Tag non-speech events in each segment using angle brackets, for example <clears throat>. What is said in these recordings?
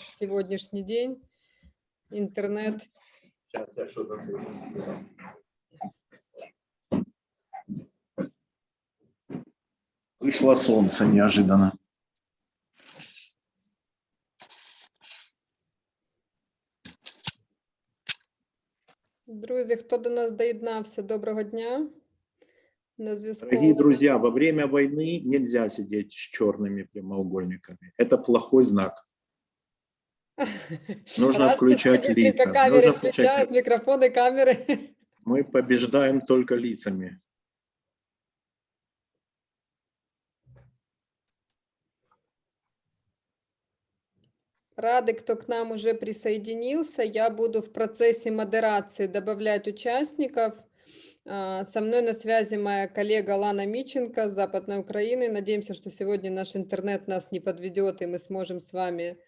сегодняшний день. Интернет. Сейчас я что-то. Вышло солнце неожиданно. Друзі, хто до нас доєднався, доброго дня. На зв'язку. Дорогие друзья, во время войны нельзя сидеть с черными прямоугольниками. Это плохой знак. <laughs> нужно Раз включать лица, камеры нужно включать микрофоны, камеры. Мы побеждаем только лицами. Рады, кто к нам уже присоединился. Я буду в процессе модерации добавлять участников. А, Со мной на связи моя коллега Лана Миченко с Западной Украины. Надеемся, что сегодня наш интернет нас не подведет, и мы сможем с вами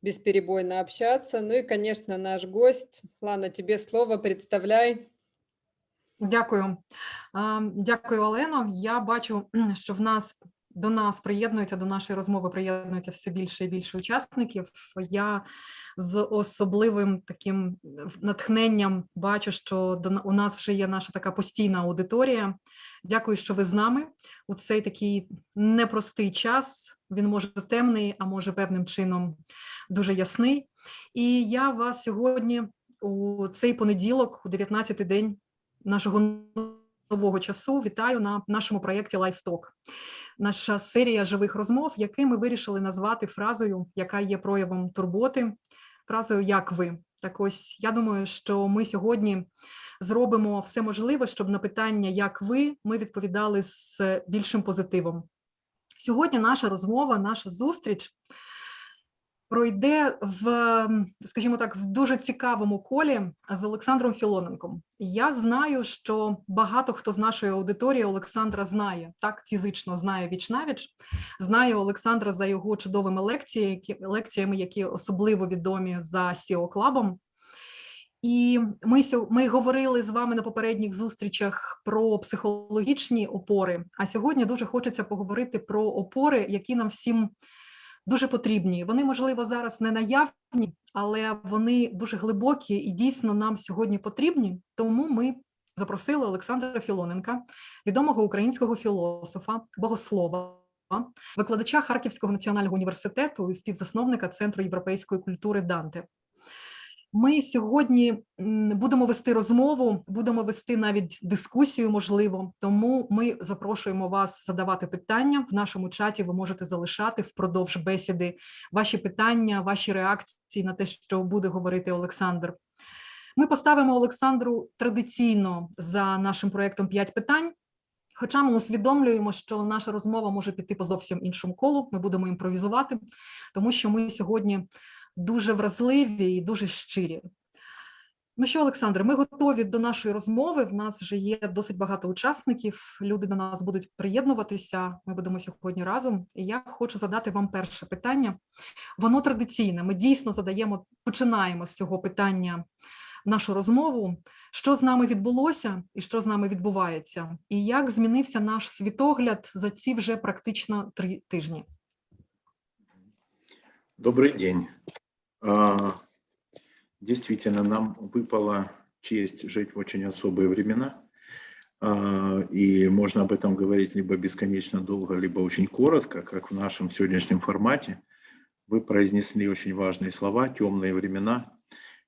бесперебойно общаться. Ну и, конечно, наш гость. Лана, тебе слово, представляй. Дякую. А, Дякую, Олено. Я бачу, <clears throat> що в нас до нас приєднується до нашої розмови, приєднується все більше і більше учасників. Я з особливим таким е, натхненням бачу, що до у нас вже є наша така постійна аудиторія. Дякую, що ви з нами у цей такий непростий час. Він може темний, а може певним чином дуже ясний. І я вас сьогодні у цей понеділок, у 19-й день нашого нового часу вітаю на нашому проєкті LifeTalk. Наша серія живих розмов, які ми вирішили назвати фразою, яка є проявом турботи, фразою як ви. Так ось я думаю, що ми сьогодні зробимо все можливе, щоб на питання як ви ми відповідали з більшим позитивом. Сьогодні наша розмова, наша зустріч пройде в, скажімо так, в дуже цікавому колі з Олександром Філоненком. Я знаю, що багато хто з нашої аудиторії Олександра знає, так фізично знає віч навіч, знає Олександра за його чудовими лекціями, лекціями, які особливо відомі за SEO Клабом. І ми, ми говорили з вами на попередніх зустрічах про психологічні опори. А сьогодні дуже хочеться поговорити про опори, які нам всім дуже потрібні. Вони, можливо, зараз не наявні, але вони дуже глибокі і дійсно нам сьогодні потрібні. Тому ми запросили Олександра Філоненка, відомого українського філософа, богослова. Викладача Харківського національного університету і співзасновника Центру європейської культури Данте. Ми сьогодні будемо вести розмову, будемо вести навіть дискусію, можливо. Тому ми запрошуємо вас задавати питання в нашому чаті. Ви можете залишати впродовж бесіди ваші питання, ваші реакції на те, що буде говорити Олександр. Ми поставимо Олександру традиційно за нашим проєктом 5 питань. Хоча ми усвідомлюємо, що наша розмова може піти по зовсім іншому колу. Ми будемо імпровізувати, тому що ми сьогодні дуже вразливі і дуже щирі. Ну що, Олександр, ми готові до нашої розмови. В нас вже є досить багато учасників. Люди до нас будуть приєднуватися. Ми будемо сьогодні разом. І я хочу задати вам перше питання. Воно традиційне. Ми дійсно задаємо, починаємо з цього питання нашу розмову. Що з нами відбулося і що з нами відбувається, і як змінився наш світогляд за ці вже практично три тижні? Добрый день. А, Действительно, нам выпала честь жить в очень особые времена. А, И можно об этом говорить либо бесконечно долго, либо очень коротко, как в нашем сегодняшнем формате. Вы произнесли очень важные слова «темные времена».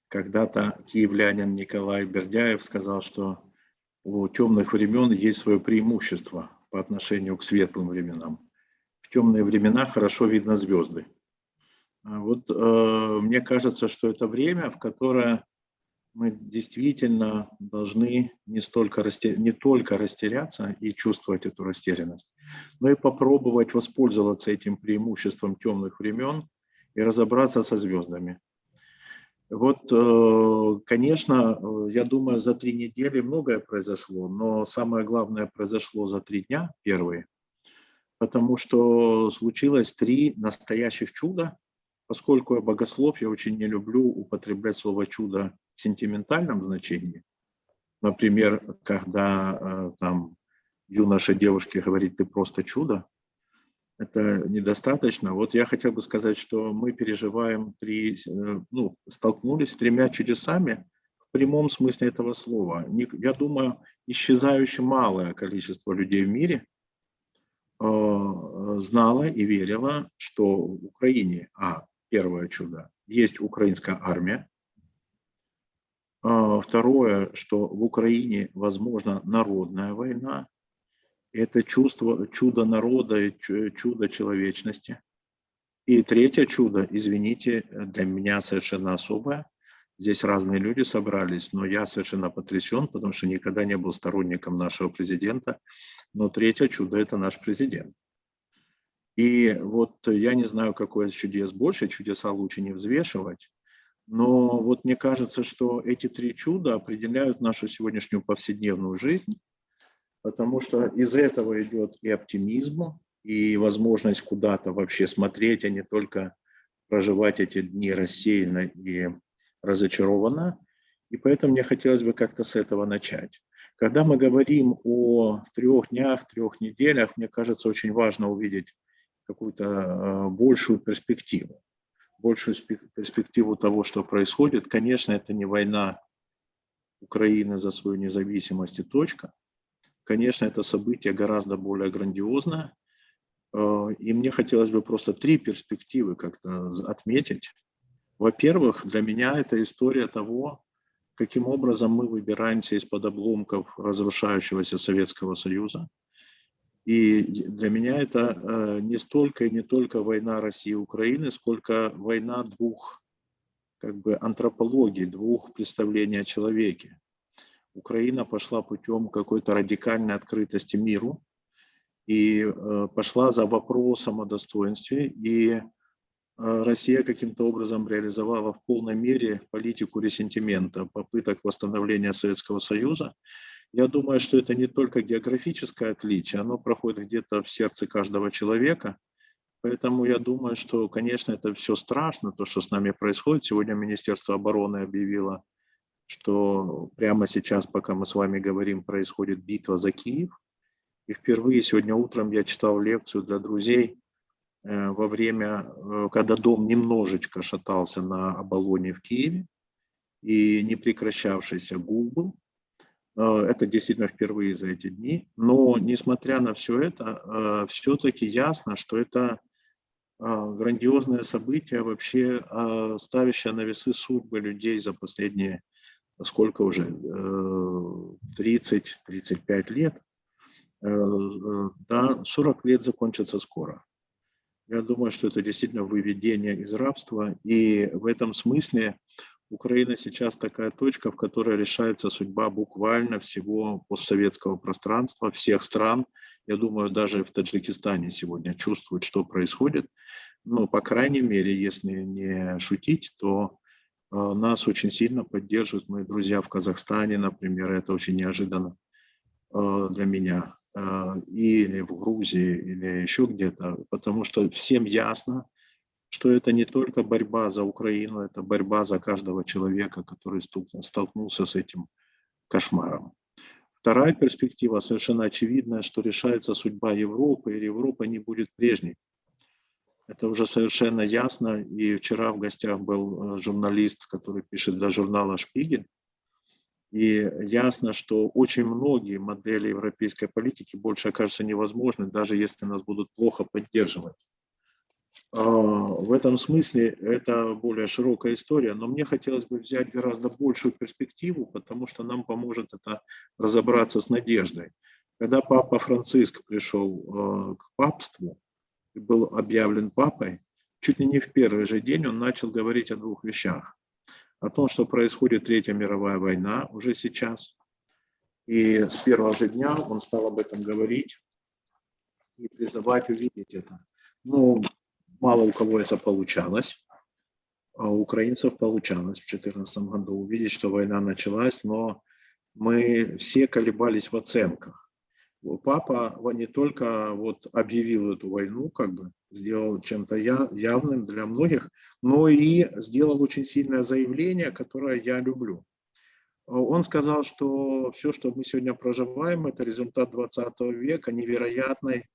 Когда-то киевлянин Николай Бердяев сказал, что у темных времен есть свое преимущество по отношению к светлым временам. В темные времена хорошо видно звезды. А Вот э, мне кажется, что это время, в которое мы действительно должны не, столько расте- не только растеряться и чувствовать эту растерянность, но и попробовать воспользоваться этим преимуществом темных времен и разобраться со звездами. Вот, э, конечно, э, я думаю, за три недели многое произошло, но самое главное произошло за три дня, первые, потому что случилось три настоящих чуда, Поскольку я богослов, я очень не люблю употреблять слово «чудо» в сентиментальном значении. Например, когда э, там юноша девушке говорит «ты просто чудо», это недостаточно. Вот я хотел бы сказать, что мы переживаем три, э, ну, столкнулись с тремя чудесами в прямом смысле этого слова. Я думаю, исчезающе малое количество людей в мире э, знало и верило, что в Украине, а, первое чудо, есть украинская армия, а, Второе, что в Украине возможна народная война, это чувство, чудо народа и чудо человечности. И третье чудо, извините, для меня совершенно особое. Здесь разные люди собрались, но я совершенно потрясен, потому что никогда не был сторонником нашего президента. Но третье чудо – это наш президент. И вот я не знаю, какое чудес больше, чудеса лучше не взвешивать. Но вот мне кажется, что эти три чуда определяют нашу сегодняшнюю повседневную жизнь потому что из этого идет и оптимизм, и возможность куда-то вообще смотреть, а не только проживать эти дни рассеянно и разочарованно. И поэтому мне хотелось бы как-то с этого начать. Когда мы говорим о трех днях, трех неделях, мне кажется, очень важно увидеть какую-то э, большую перспективу. Большую перспективу того, что происходит. Конечно, это не война Украины за свою независимость и точка. Конечно, это событие гораздо более грандиозное. Э, и мне хотелось бы просто три перспективы как-то отметить. Во-первых, для меня это история того, каким образом мы выбираемся из-под обломков разрушающегося Советского Союза. И для меня это э, не столько и не только война России и Украины, сколько война двух как бы антропологий, двух представлений о человеке. Украина пошла путем какой-то радикальной открытости миру и э, пошла за вопросом о достоинстве. И э, Россия каким-то образом реализовала в полной мере политику ресентимента, попыток восстановления Советского Союза. Я думаю, что это не только географическое отличие, оно проходит где-то в сердце каждого человека. Поэтому я думаю, что, конечно, это все страшно, то, что с нами происходит. Сегодня Министерство обороны объявило что прямо сейчас, пока мы с вами говорим, происходит битва за Киев. И впервые сегодня утром я читал лекцию для друзей э, во время, э, когда дом немножечко шатался на оболоне в Киеве и не прекращавшийся гул был. Э, это действительно впервые за эти дни. Но несмотря на все это, все-таки ясно, что это грандиозное событие, вообще ставящее на весы судьбы людей за последние сколько уже, 30-35 э, лет, э, э, да, 40 лет закончится скоро. Я думаю, что это действительно выведение из рабства, и в этом смысле Украина сейчас такая точка, в которой решается судьба буквально всего постсоветского пространства, всех стран. Я думаю, даже в Таджикистане сегодня чувствуют, что происходит. Но, по крайней мере, если не шутить, то а, нас очень сильно поддерживают мои друзья в Казахстане, например, это очень неожиданно а, для меня, а, или в Грузии, или еще где-то, потому что всем ясно, что это не только борьба за Украину, это борьба за каждого человека, который столкнулся с этим кошмаром. Вторая перспектива совершенно очевидная, что решается судьба Европы, и Европа не будет прежней. Это уже совершенно ясно. И вчера в гостях был э, журналист, который пишет для журнала «Шпигель». И ясно, что очень многие модели европейской политики больше окажутся невозможны, даже если нас будут плохо поддерживать. А, в этом смысле это более широкая история, но мне хотелось бы взять гораздо большую перспективу, потому что нам поможет это разобраться с надеждой. Когда папа Франциск пришел э, к папству, и был объявлен папой, чуть ли не в первый же день он начал говорить о двух вещах. О том, что происходит Третья мировая война уже сейчас. И с первого же дня он стал об этом говорить и призывать увидеть это. Ну, мало у кого это получалось. А у украинцев получалось в 2014 году увидеть, что война началась, но мы все колебались в оценках папа не только вот объявил эту войну, как бы сделал чем-то явным для многих, но и сделал очень сильное заявление, которое я люблю. Он сказал, что все, что мы сегодня проживаем, это результат 20 века, невероятной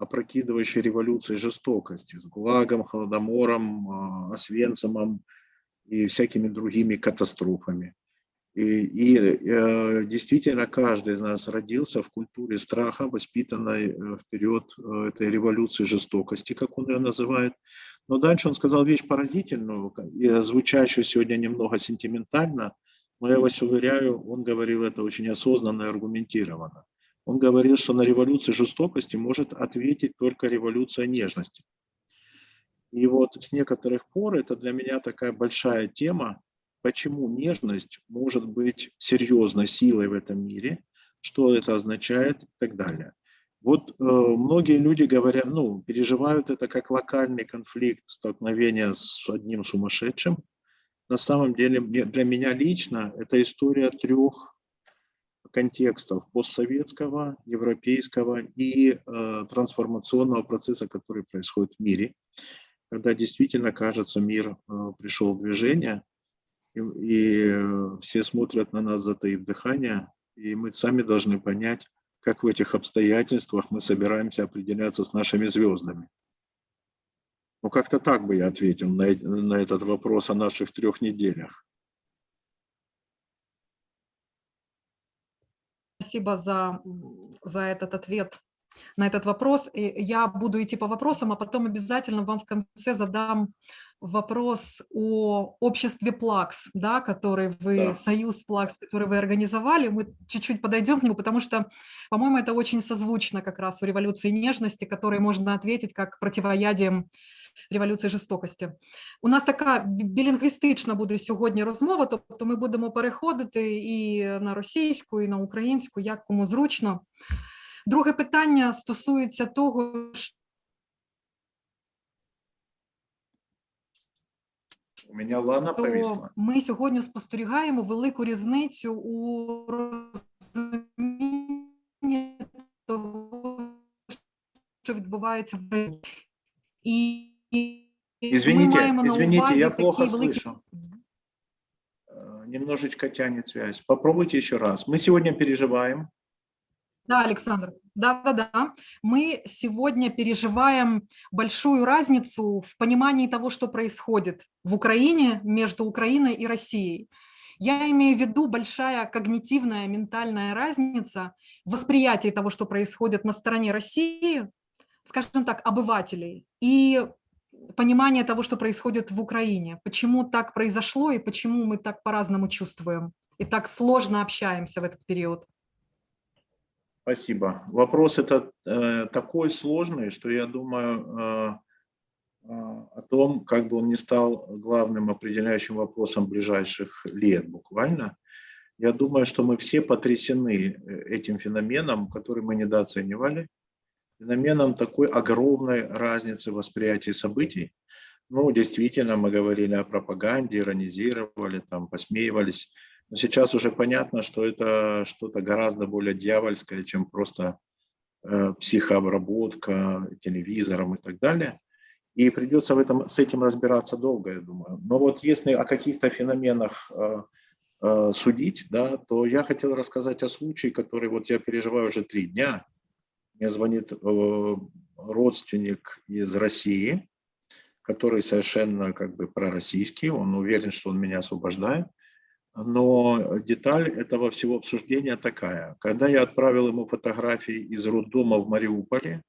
опрокидывающей революции жестокости, с ГУЛАГом, Холодомором, а, Освенцимом и всякими другими катастрофами. И, и э, действительно каждый из нас родился в культуре страха, воспитанной э, вперед э, этой революции жестокости, как он ее называет. Но дальше он сказал вещь поразительную, и звучащую сегодня немного сентиментально, но я вас уверяю, он говорил это очень осознанно и аргументированно. Он говорил, что на революцию жестокости может ответить только революция нежности. И вот с некоторых пор это для меня такая большая тема, почему нежность может быть серьезной силой в этом мире, что это означает и так далее. Вот э, многие люди говорят, ну, переживают это как локальный конфликт, столкновение с одним сумасшедшим. На самом деле для меня лично это история трех контекстов постсоветского, европейского и э, трансформационного процесса, который происходит в мире, когда действительно, кажется, мир э, пришел в движение, и, и все смотрят на нас, затаив дыхание, и мы сами должны понять, как в этих обстоятельствах мы собираемся определяться с нашими звездами. Ну, как-то так бы я ответил на, на этот вопрос о наших трех неделях. Спасибо за, за этот ответ на этот вопрос. И я буду идти по вопросам, а потом обязательно вам в конце задам вопрос о обществе Плакс, да, который вы, да. союз Плакс, который вы организовали. Мы чуть-чуть подойдем к нему, потому что, по-моему, это очень созвучно как раз у революции нежности, которой можно ответить как противоядием революції жорстокості. У нас така білінгвістична буде сьогодні розмова, тобто ми будемо переходити і на російську, і на українську, як кому зручно. Друге питання стосується того, У мене Лана повісла. Ми сьогодні спостерігаємо велику різницю у розумінні того, що відбувається в Україні. І Извините, извините, я плохо слышу. Э, немножечко тянет связь. Попробуйте еще раз. Мы сегодня переживаем. Да, Александр, да-да-да. Мы сегодня переживаем большую разницу в понимании того, что происходит в Украине между Украиной и Россией. Я имею в виду большая когнитивная, ментальная разница в восприятии того, что происходит на стороне России, скажем так, обывателей, и понимание того, что происходит в Украине, почему так произошло и почему мы так по-разному чувствуем и так сложно общаемся в этот период. Спасибо. Вопрос это э, такой сложный, что я думаю э, э, о том, как бы он не стал главным определяющим вопросом ближайших лет буквально. Я думаю, что мы все потрясены э, этим феноменом, который мы недооценивали, феноменом такой огромной разницы восприятия событий. Ну, действительно, мы говорили о пропаганде, иронизировали, там, посмеивались. Но сейчас уже понятно, что это что-то гораздо более дьявольское, чем просто э, психообработка телевизором и так далее. И придется в этом, с этим разбираться долго, я думаю. Но вот если о каких-то феноменах э, э, судить, да, то я хотел рассказать о случае, который вот я переживаю уже три дня – мне звонит э, родственник из России, который совершенно как бы пророссийский, он уверен, что он меня освобождает. Но деталь этого всего обсуждения такая. Когда я отправил ему фотографии из роддома в Мариуполе,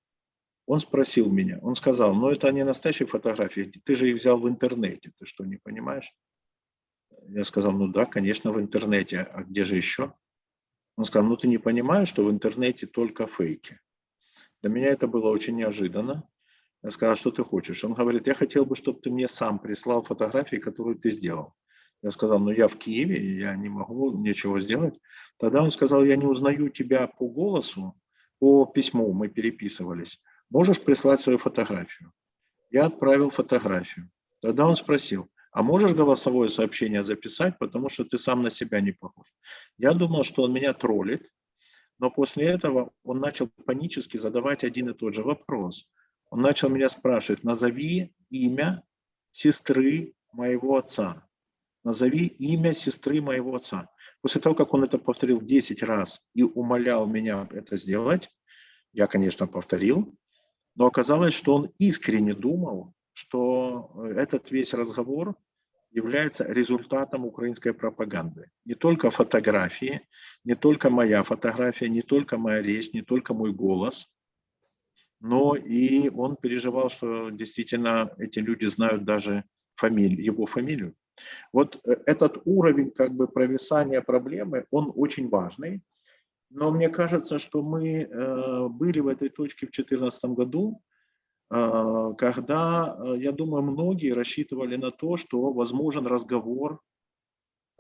он спросил меня, он сказал, ну это не настоящие фотографии, ты же их взял в интернете, ты что, не понимаешь? Я сказал, ну да, конечно, в интернете, а где же еще? Он сказал, ну ты не понимаешь, что в интернете только фейки. Для меня это было очень неожиданно. Я сказал, что ты хочешь? Он говорит, я хотел бы, чтобы ты мне сам прислал фотографии, которые ты сделал. Я сказал, ну я в Киеве, я не могу ничего сделать. Тогда он сказал, я не узнаю тебя по голосу, по письму мы переписывались. Можешь прислать свою фотографию? Я отправил фотографию. Тогда он спросил, а можешь голосовое сообщение записать, потому что ты сам на себя не похож. Я думал, что он меня троллит, но после этого он начал панически задавать один и тот же вопрос. Он начал меня спрашивать, назови имя сестры моего отца. Назови имя сестры моего отца. После того, как он это повторил 10 раз и умолял меня это сделать, я, конечно, повторил. Но оказалось, что он искренне думал, что э, этот весь разговор является результатом украинской пропаганды. Не только фотографии, не только моя фотография, не только моя речь, не только мой голос, но и он переживал, что действительно эти люди знают даже фамилию, его фамилию. Вот э, этот уровень как бы провисания проблемы, он очень важный. Но мне кажется, что мы э, были в этой точке в 2014 году, э, когда, я думаю, многие рассчитывали на то, что возможен разговор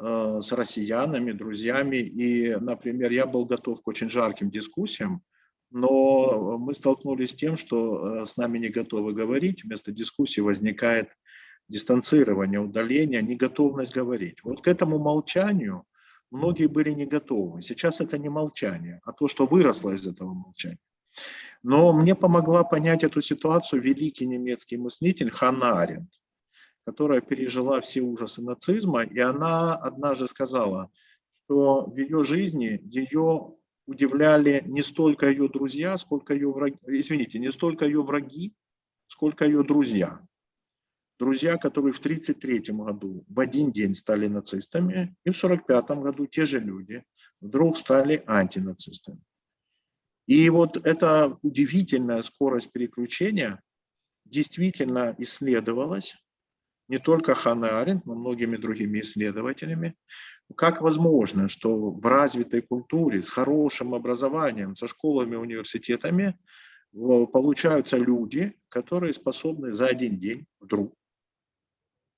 с россиянами, друзьями. И, например, я был готов к очень жарким дискуссиям, но мы столкнулись с тем, что с нами не готовы говорить. Вместо дискуссии возникает дистанцирование, удаление, неготовность говорить. Вот к этому молчанию многие были не готовы. Сейчас это не молчание, а то, что выросло из этого молчания. Но мне помогла понять эту ситуацию великий немецкий мыслитель Ханна которая пережила все ужасы нацизма, и она однажды сказала, что в ее жизни ее удивляли не столько ее друзья, сколько ее враги, извините, не столько ее враги, сколько ее друзья друзья, которые в 1933 году в один день стали нацистами, и в 1945 году те же люди вдруг стали антинацистами. И вот эта удивительная скорость переключения действительно исследовалась не только Ханна Аренд, но многими другими исследователями. Как возможно, что в развитой культуре, с хорошим образованием, со школами, университетами получаются люди, которые способны за один день вдруг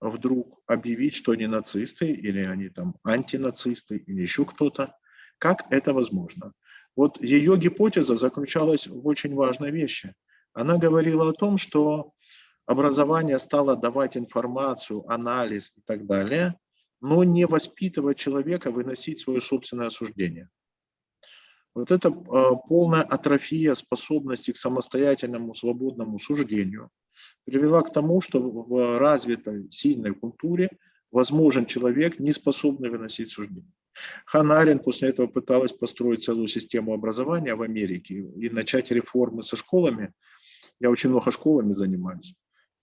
вдруг объявить, что они нацисты, или они там антинацисты, или еще кто-то. Как это возможно? Вот ее гипотеза заключалась в очень важной вещи. Она говорила о том, что образование стало давать информацию, анализ и так далее, но не воспитывать человека выносить свое собственное осуждение. Вот это а, полная атрофия способности к самостоятельному свободному суждению – привела к тому, что в развитой, сильной культуре возможен человек, не способный выносить суждения. Ханна Арен после этого пыталась построить целую систему образования в Америке и начать реформы со школами. Я очень много школами занимаюсь.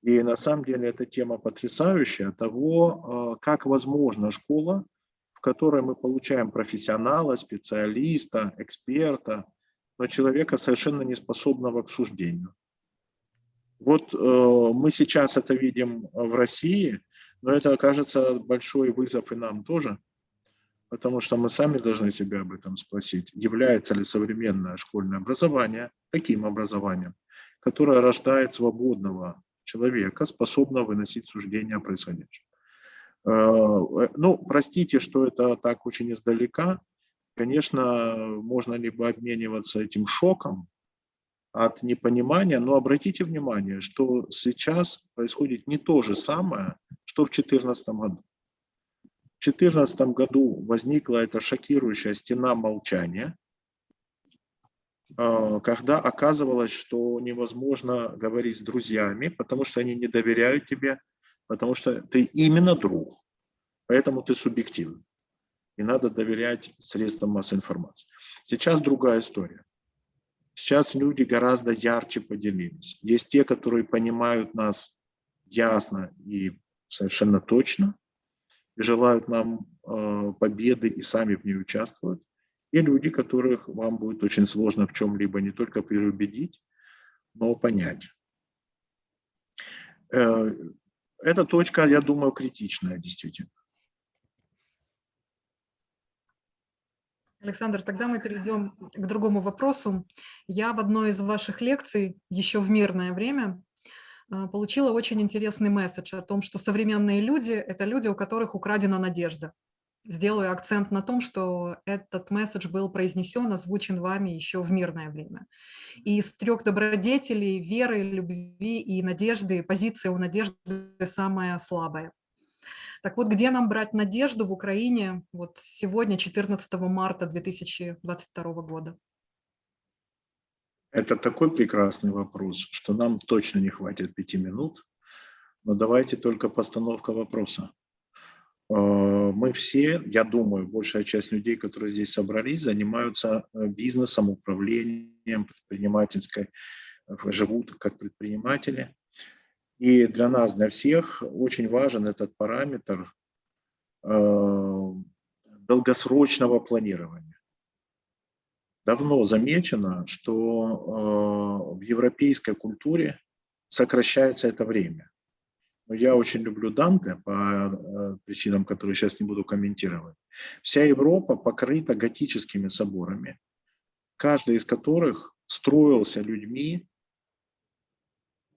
И на самом деле эта тема потрясающая того, э, как возможна школа, в которой мы получаем профессионала, специалиста, эксперта, но человека совершенно не способного к суждению. Вот э, мы сейчас это видим в России, но это окажется большой вызов и нам тоже, потому что мы сами должны себя об этом спросить, является ли современное школьное образование таким образованием, которое рождает свободного человека, способного выносить суждения о происходящем. Э, э, ну, простите, что это так очень издалека. Конечно, можно либо обмениваться этим шоком, от непонимания, но обратите внимание, что сейчас происходит не то же самое, что в 2014 году. В 2014 году возникла эта шокирующая стена молчания, а, когда оказывалось, что невозможно говорить с друзьями, потому что они не доверяют тебе, потому что ты именно друг, поэтому ты субъективный. И надо доверять средствам массовой информации. Сейчас другая история. Сейчас люди гораздо ярче поделились. Есть те, которые понимают нас ясно и совершенно точно, и желают нам э, победы и сами в ней участвуют. И люди, которых вам будет очень сложно в чем-либо не только переубедить, но понять. Э, эта точка, я думаю, критичная действительно. Александр, тогда мы перейдем к другому вопросу. Я в одной из ваших лекций еще в мирное время а, получила очень интересный месседж о том, что современные люди – это люди, у которых украдена надежда. Сделаю акцент на том, что этот месседж был произнесен, озвучен вами еще в мирное время. И из трех добродетелей – веры, любви и надежды, позиция у надежды самая слабая. Так вот, где нам брать надежду в Украине вот сегодня, 14 марта 2022 года? Это такой прекрасный вопрос, что нам точно не хватит пяти минут. Но давайте только постановка вопроса. Э, мы все, я думаю, большая часть людей, которые здесь собрались, занимаются э, бизнесом, управлением, предпринимательской живут как предприниматели. И для нас, для всех очень важен этот параметр э, долгосрочного планирования. Давно замечено, что э, в европейской культуре сокращается это время. Но я очень люблю Данте по э, причинам, которые сейчас не буду комментировать. Вся Европа покрыта готическими соборами, каждый из которых строился людьми,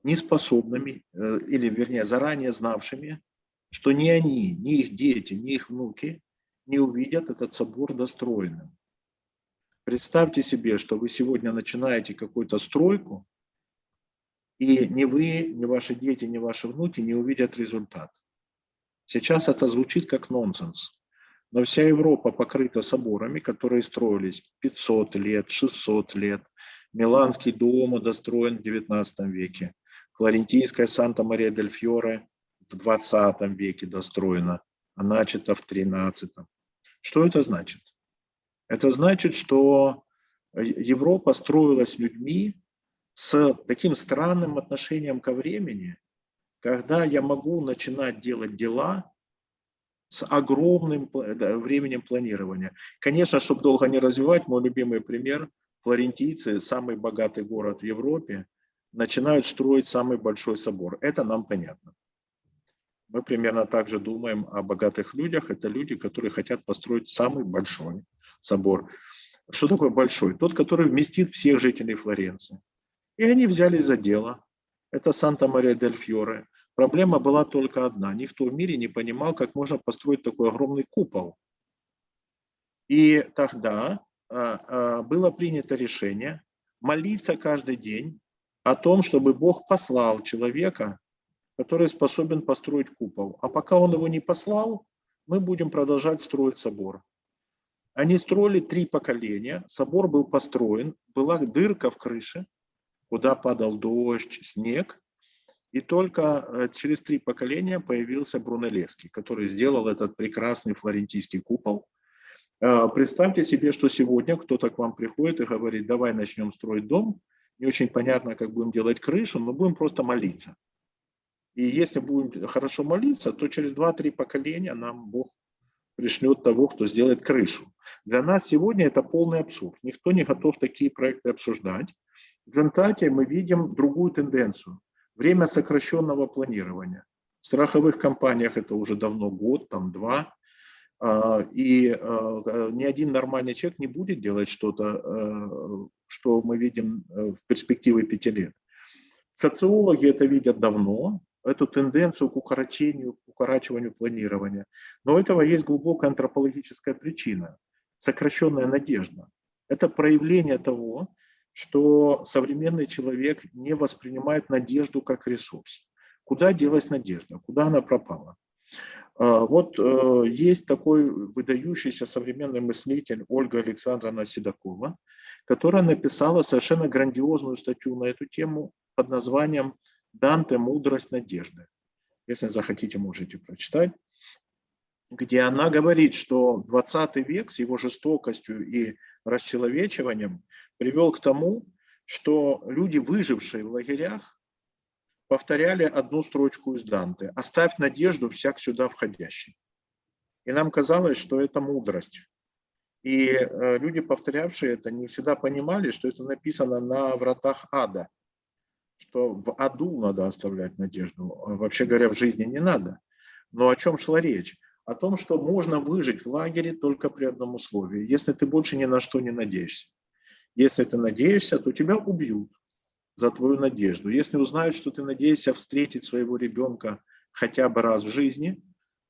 неспособными, э, или вернее заранее знавшими, что ни они, ни их дети, ни их внуки не увидят этот собор достроенным. Представьте себе, что вы сегодня начинаете какую-то стройку, и ни вы, ни ваши дети, ни ваши внуки не увидят результат. Сейчас это звучит как нонсенс. Но вся Европа покрыта соборами, которые строились 500 лет, 600 лет. Миланский дом достроен в 19 веке. Флорентийская Санта-Мария-дель-Фьоре в 20 веке достроена, а начата в 13. Что это значит? Это значит, что Европа строилась людьми с таким странным отношением ко времени, когда я могу начинать делать дела с огромным временем планирования. Конечно, чтобы долго не развивать, мой любимый пример, флорентийцы, самый богатый город в Европе, начинают строить самый большой собор. Это нам понятно. Мы примерно так же думаем о богатых людях. Это люди, которые хотят построить самый большой собор. Что такое большой? Тот, который вместит всех жителей Флоренции. И они взялись за дело. Это Санта-Мария-дель-Фьоре. Проблема была только одна. Никто в мире не понимал, как можно построить такой огромный купол. И тогда а, а, было принято решение молиться каждый день о том, чтобы Бог послал человека, который способен построить купол. А пока он его не послал, мы будем продолжать строить собор. Они строили три поколения, собор был построен, была дырка в крыше, куда падал дождь, снег, и только э, через три поколения появился Брунеллески, который сделал этот прекрасный флорентийский купол. Э, представьте себе, что сегодня кто-то к вам приходит и говорит, давай начнем строить дом, не очень понятно, как будем делать крышу, но будем просто молиться. И если будем хорошо молиться, то через 2-3 поколения нам Бог пришлет того, кто сделает крышу. Для нас сегодня это полный абсурд. Никто не готов такие проекты обсуждать. В результате мы видим другую тенденцию. Время сокращенного планирования. В страховых компаниях это уже давно год, там два. А, и а, ни один нормальный человек не будет делать что-то, э, что мы видим э, в перспективе пяти лет. Социологи это видят давно, эту тенденцию к укорочению, к укорачиванию планирования. Но у этого есть глубокая антропологическая причина – сокращенная надежда. Это проявление того, что современный человек не воспринимает надежду как ресурс. Куда делась надежда? Куда она пропала? А, вот э, есть такой выдающийся современный мыслитель Ольга Александровна Седокова, которая написала совершенно грандиозную статью на эту тему под названием «Данте. Мудрость надежды». Если захотите, можете прочитать где она говорит, что 20 век с его жестокостью и расчеловечиванием привел к тому, что люди, выжившие в лагерях, повторяли одну строчку из Данте «Оставь надежду всяк сюда входящий». И нам казалось, что это мудрость. И э, люди, повторявшие это, не всегда понимали, что это написано на вратах ада, что в аду надо оставлять надежду. Вообще говоря, в жизни не надо. Но о чем шла речь? О том, что можно выжить в лагере только при одном условии, если ты больше ни на что не надеешься. Если ты надеешься, то тебя убьют за твою надежду. Если узнают, что ты надеешься встретить своего ребенка хотя бы раз в жизни,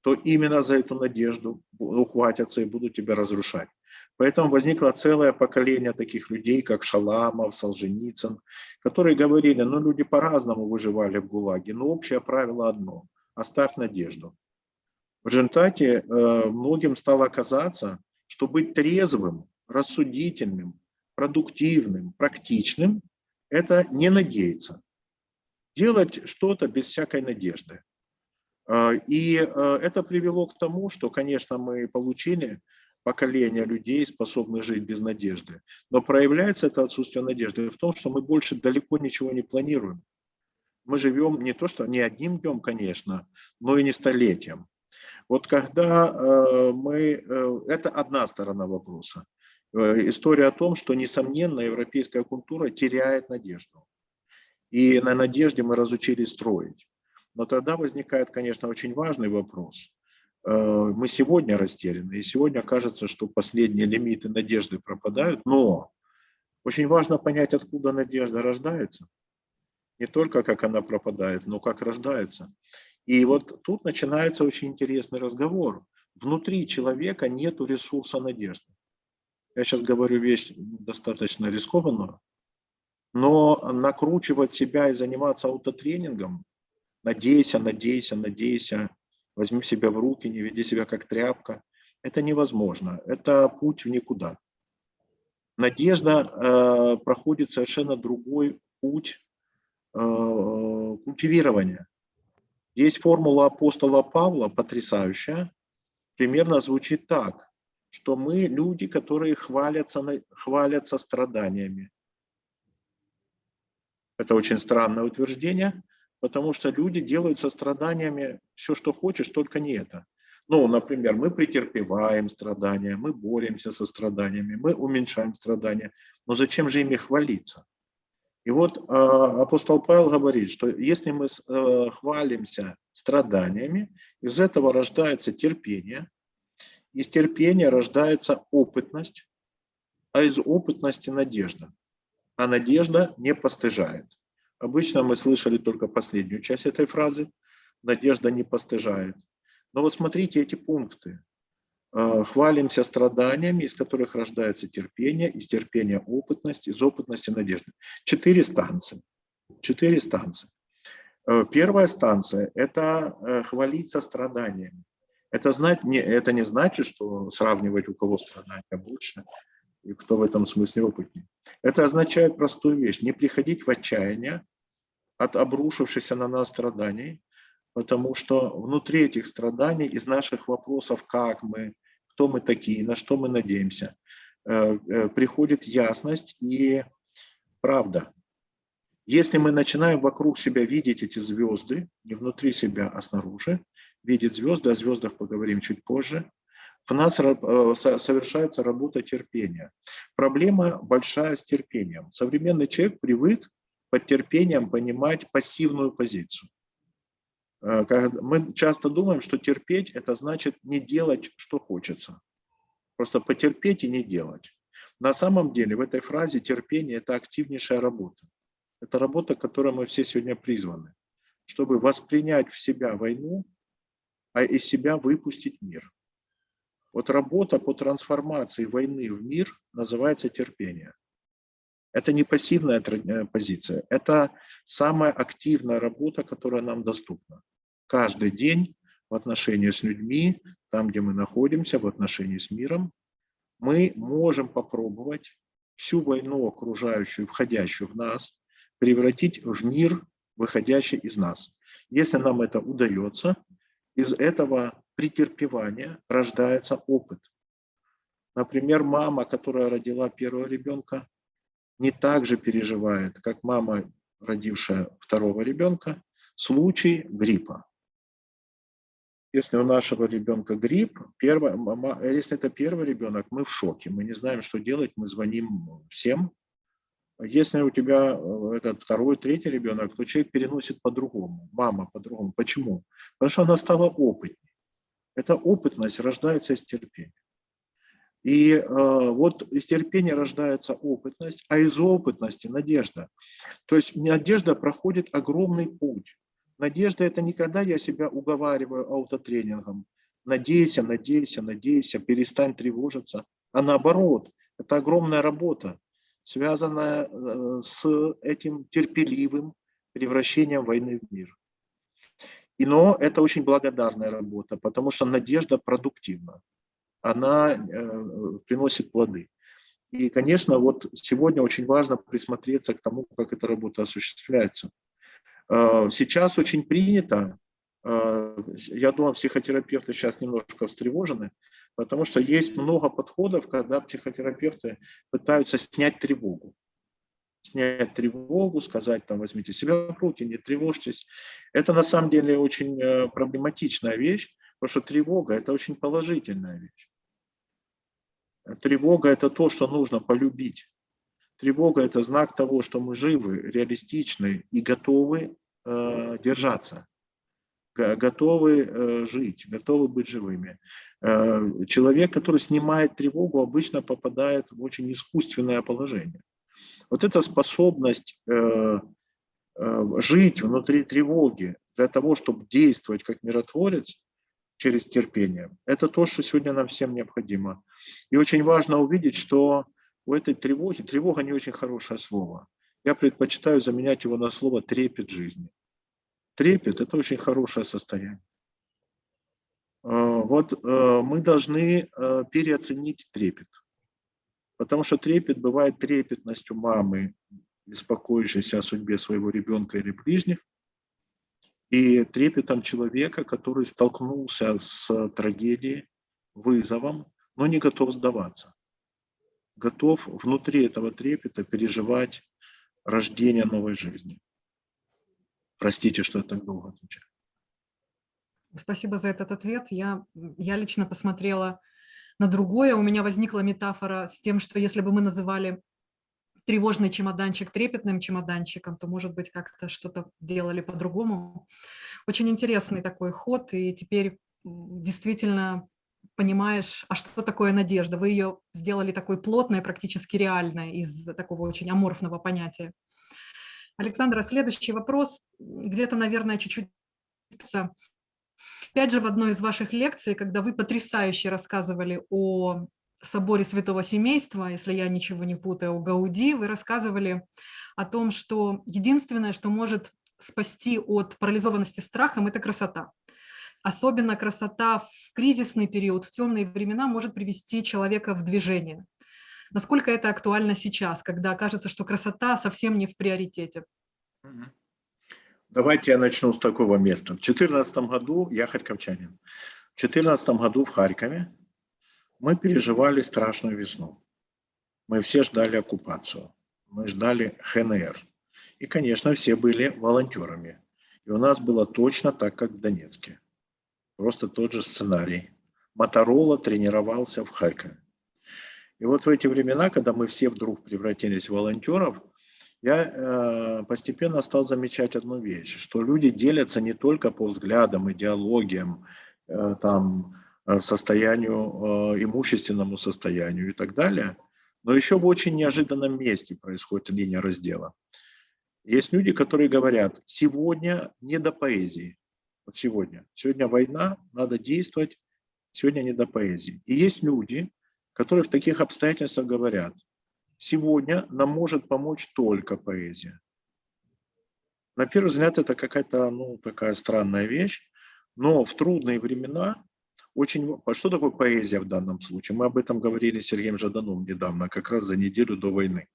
то именно за эту надежду ухватятся и будут тебя разрушать. Поэтому возникло целое поколение таких людей, как Шаламов, Солженицын, которые говорили, ну люди по-разному выживали в ГУЛАГе, но общее правило одно – оставь надежду. В результате э, многим стало казаться, что быть трезвым, рассудительным, продуктивным, практичным – это не надеяться. Делать что-то без всякой надежды. А, и а, это привело к тому, что, конечно, мы получили поколения людей, способных жить без надежды. Но проявляется это отсутствие надежды в том, что мы больше далеко ничего не планируем. Мы живем не то, что не одним днем, конечно, но и не столетием. Вот когда э, мы... Э, это одна сторона вопроса. Э, история о том, что, несомненно, европейская культура теряет надежду. И на надежде мы разучились строить. Но тогда возникает, конечно, очень важный вопрос. Мы сегодня растеряны, и сегодня кажется, что последние лимиты надежды пропадают, но очень важно понять, откуда надежда рождается. Не только как она пропадает, но как рождается. И вот тут начинается очень интересный разговор. Внутри человека нет ресурса надежды. Я сейчас говорю вещь достаточно рискованную, но накручивать себя и заниматься аутотренингом, надейся, надейся, надейся, возьми себя в руки, не веди себя как тряпка, это невозможно. Это путь в никуда. Надежда э, проходит совершенно другой путь э, культивирования. Есть формула апостола Павла, потрясающая, примерно звучит так, что мы люди, которые хвалятся, хвалятся страданиями. Это очень странное утверждение, потому что люди делают со страданиями все, что хочешь, только не это. Ну, например, мы претерпеваем страдания, мы боремся со страданиями, мы уменьшаем страдания. Но зачем же ими хвалиться? И вот э, апостол Павел говорит, что если мы э, хвалимся страданиями, из этого рождается терпение, из терпения рождается опытность, а из опытности надежда. А надежда не постыжает. Обычно мы слышали только последнюю часть этой фразы. Надежда не постыжает. Но вот смотрите эти пункты. Э, хвалимся страданиями, из которых рождается терпение, из терпения опытность, из опытности надежда. Четыре станции. Четыре станции. Э, первая станция – это э, хвалиться страданиями. Это, знать, не, это не значит, что сравнивать, у кого страдания больше, и кто в этом смысле опытнее. Это означает простую вещь – не приходить в отчаяние от обрушившихся на нас страданий, потому что внутри этих страданий, из наших вопросов, как мы, кто мы такие, на что мы надеемся, э, э, приходит ясность и правда. Если мы начинаем вокруг себя видеть эти звезды, не внутри себя, а снаружи, видеть звезды, о звездах поговорим чуть позже, в нас э, совершается работа терпения. Проблема большая с терпением. Современный человек привык под терпением понимать пассивную позицию. Э, мы часто думаем, что терпеть – это значит не делать, что хочется. Просто потерпеть и не делать. На самом деле в этой фразе терпение – это активнейшая работа. Это работа, к которой мы все сегодня призваны, чтобы воспринять в себя войну, а из себя выпустить мир. Вот работа по трансформации войны в мир называется терпение. Это не пассивная э, позиция, это самая активная работа, которая нам доступна каждый день в отношении с людьми, там, где мы находимся, в отношении с миром, мы можем попробовать всю войну окружающую, входящую в нас, превратить в мир, выходящий из нас. Если нам это удается, из этого претерпевания рождается опыт. Например, мама, которая родила первого ребенка, не так же переживает, как мама, родившая второго ребенка, случай гриппа. Если у нашего ребенка грипп, первое, если это первый ребенок, мы в шоке, мы не знаем, что делать, мы звоним всем. Если у тебя э, этот второй, третий ребенок, то человек переносит по-другому, мама по-другому. Почему? Потому что она стала опытнее. Эта опытность рождается из терпения. И э, вот из терпения рождается опытность, а из опытности надежда. То есть надежда проходит огромный путь. Надежда – это никогда я себя уговариваю аутотренингом. Надейся, надейся, надейся, перестань тревожиться. А наоборот, это огромная работа, связанная э, с этим терпеливым превращением войны в мир. И, но это очень благодарная работа, потому что надежда продуктивна. Она э, приносит плоды. И, конечно, вот сегодня очень важно присмотреться к тому, как эта работа осуществляется. Э, сейчас очень принято э, я думаю, психотерапевты сейчас немножко встревожены, потому что есть много подходов, когда психотерапевты пытаются снять тревогу. Снять тревогу, сказать, там, возьмите себя в руки, не тревожьтесь. Это на самом деле очень э, проблематичная вещь, потому что тревога – это очень положительная вещь. Тревога – это то, что нужно полюбить. Тревога – это знак того, что мы живы, реалистичны и готовы э, держаться, готовы э, жить, готовы быть живыми. Э, человек, который снимает тревогу, обычно попадает в очень искусственное положение. Вот эта способность э, жить внутри тревоги для того, чтобы действовать как миротворец через терпение, это то, что сегодня нам всем необходимо. И очень важно увидеть, что у этой тревоги, тревога не очень хорошее слово. Я предпочитаю заменять его на слово трепет жизни. Трепет – это очень хорошее состояние. А, вот э, мы должны э, переоценить трепет. Потому что трепет бывает трепетностью мамы, беспокоящейся о судьбе своего ребенка или ближних, и трепетом человека, который столкнулся с трагедией, вызовом, но не готов сдаваться готов внутри этого трепета переживать рождение новой жизни. Простите, что я так долго отвечаю. Спасибо за этот ответ. Я, я лично посмотрела на другое. У меня возникла метафора с тем, что если бы мы называли тревожный чемоданчик трепетным чемоданчиком, то, может быть, как-то что-то делали по-другому. Очень интересный такой ход, и теперь действительно понимаешь, а что такое надежда? Вы ее сделали такой плотной, практически реальной из такого очень аморфного понятия. Александра, следующий вопрос, где-то, наверное, чуть-чуть... Опять же, в одной из ваших лекций, когда вы потрясающе рассказывали о соборе Святого Семейства, если я ничего не путаю, о Гауди, вы рассказывали о том, что единственное, что может спасти от парализованности страхом, это красота. Особенно красота в кризисный период, в темные времена может привести человека в движение. Насколько это актуально сейчас, когда кажется, что красота совсем не в приоритете? Давайте я начну с такого места. В 2014 году, я харьковчанин, в 2014 году в Харькове мы переживали страшную весну. Мы все ждали оккупацию, мы ждали ХНР. И, конечно, все были волонтерами. И у нас было точно так, как в Донецке. Просто тот же сценарий. Моторола тренировался в Харькове. И вот в эти времена, когда мы все вдруг превратились в волонтеров, я э, постепенно стал замечать одну вещь, что люди делятся не только по взглядам, идеологиям, э, там, э, состоянию, э, имущественному состоянию и так далее, но еще в очень неожиданном месте происходит линия раздела. Есть люди, которые говорят, сегодня не до поэзии, вот сегодня. Сегодня война, надо действовать, сегодня не до поэзии. И есть люди, которые в таких обстоятельствах говорят, сегодня нам может помочь только поэзия. На первый взгляд это какая-то ну, такая странная вещь, но в трудные времена очень... Что такое поэзия в данном случае? Мы об этом говорили с Сергеем Жаданом недавно, как раз за неделю до войны.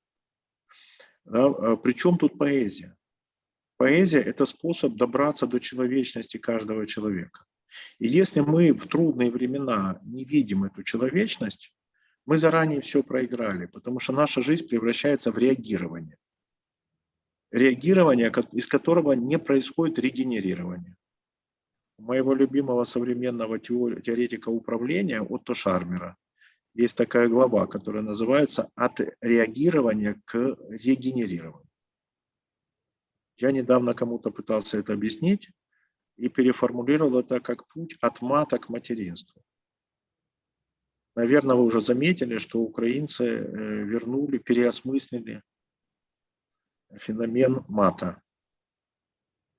Да? А Причем тут поэзия? Поэзия – это способ добраться до человечности каждого человека. И если мы в трудные времена не видим эту человечность, мы заранее все проиграли, потому что наша жизнь превращается в реагирование. Реагирование, из которого не происходит регенерирование. У моего любимого современного теоретика управления Отто Шармера есть такая глава, которая называется «От реагирования к регенерированию». Я недавно кому-то пытался это объяснить и переформулировал это как путь от мата к материнству. Наверное, вы уже заметили, что украинцы э, вернули, переосмыслили феномен мата.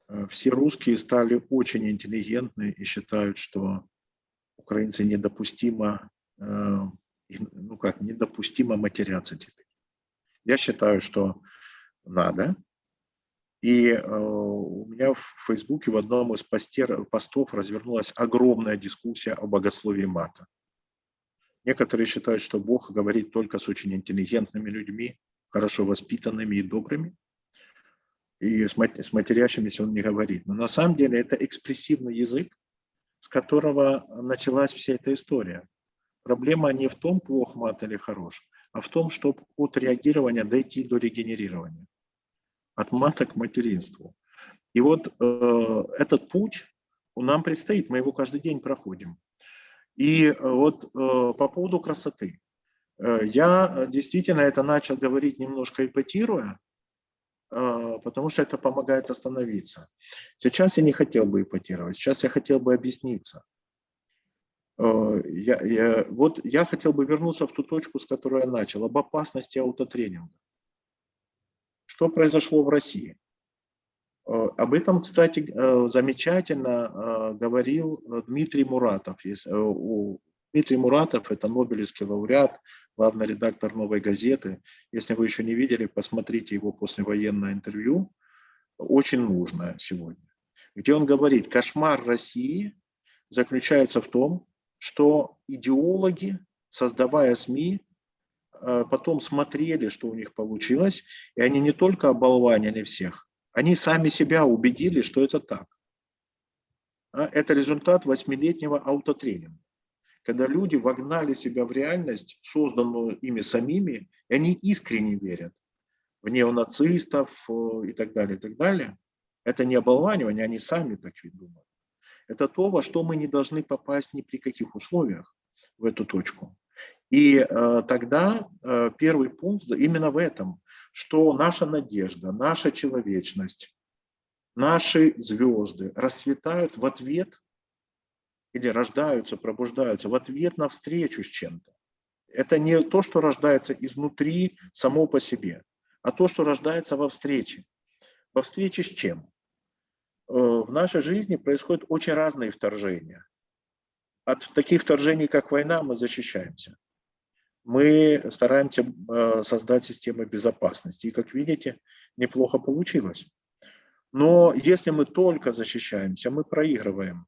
Э, все русские стали очень интеллигентны и считают, что украинцы недопустимо, э, ну как, недопустимо матеряться теперь. Я считаю, что надо, и у меня в Фейсбуке в одном из постер, постов развернулась огромная дискуссия о богословии мата. Некоторые считают, что Бог говорит только с очень интеллигентными людьми, хорошо воспитанными и добрыми. и с, мат- с матерящимися он не говорит. Но на самом деле это экспрессивный язык, с которого началась вся эта история. Проблема не в том, плох мат или хорош, а в том, чтобы от реагирования дойти до регенерирования. От мата к материнству. И вот э, этот путь нам предстоит, мы его каждый день проходим. И э, вот э, по поводу красоты. Э, я действительно это начал говорить немножко ипотируя, потому что это помогает остановиться. Сейчас я не хотел бы ипотировать, сейчас я хотел бы объясниться. Я, я, вот я хотел бы вернуться в ту точку, с которой я начал, об опасности аутотренинга. Что произошло в России? Э, Об этом, кстати, э, замечательно э, говорил Дмитрий Муратов. Дмитрий Муратов – это Нобелевский лауреат, главный редактор «Новой газеты». Если вы еще не видели, посмотрите его послевоенное интервью. Очень нужное сегодня. Где он говорит, кошмар России заключается в том, что идеологи, создавая СМИ, потом смотрели, что у них получилось, и они не только оболванили всех, они сами себя убедили, что это так. А, Это результат восьмилетнего аутотренинга, когда люди вогнали себя в реальность, созданную ими самими, и они искренне верят в неонацистов э, и так далее, и так далее. Это не оболванивание, они сами так ведь думают. Это то, во что мы не должны попасть ни при каких условиях в эту точку. И э, тогда э, первый пункт именно в этом, что наша надежда, наша человечность, наши звезды расцветают в ответ или рождаются, пробуждаются в ответ на встречу с чем-то. Это не то, что рождается изнутри само по себе, а то, что рождается во встрече. Во встрече с чем? Э, В нашей жизни происходят очень разные вторжения. От таких вторжений, как война, мы защищаемся. Мы стараемся э, создать систему безопасности. И, как видите, неплохо получилось. Но если мы только защищаемся, мы проигрываем.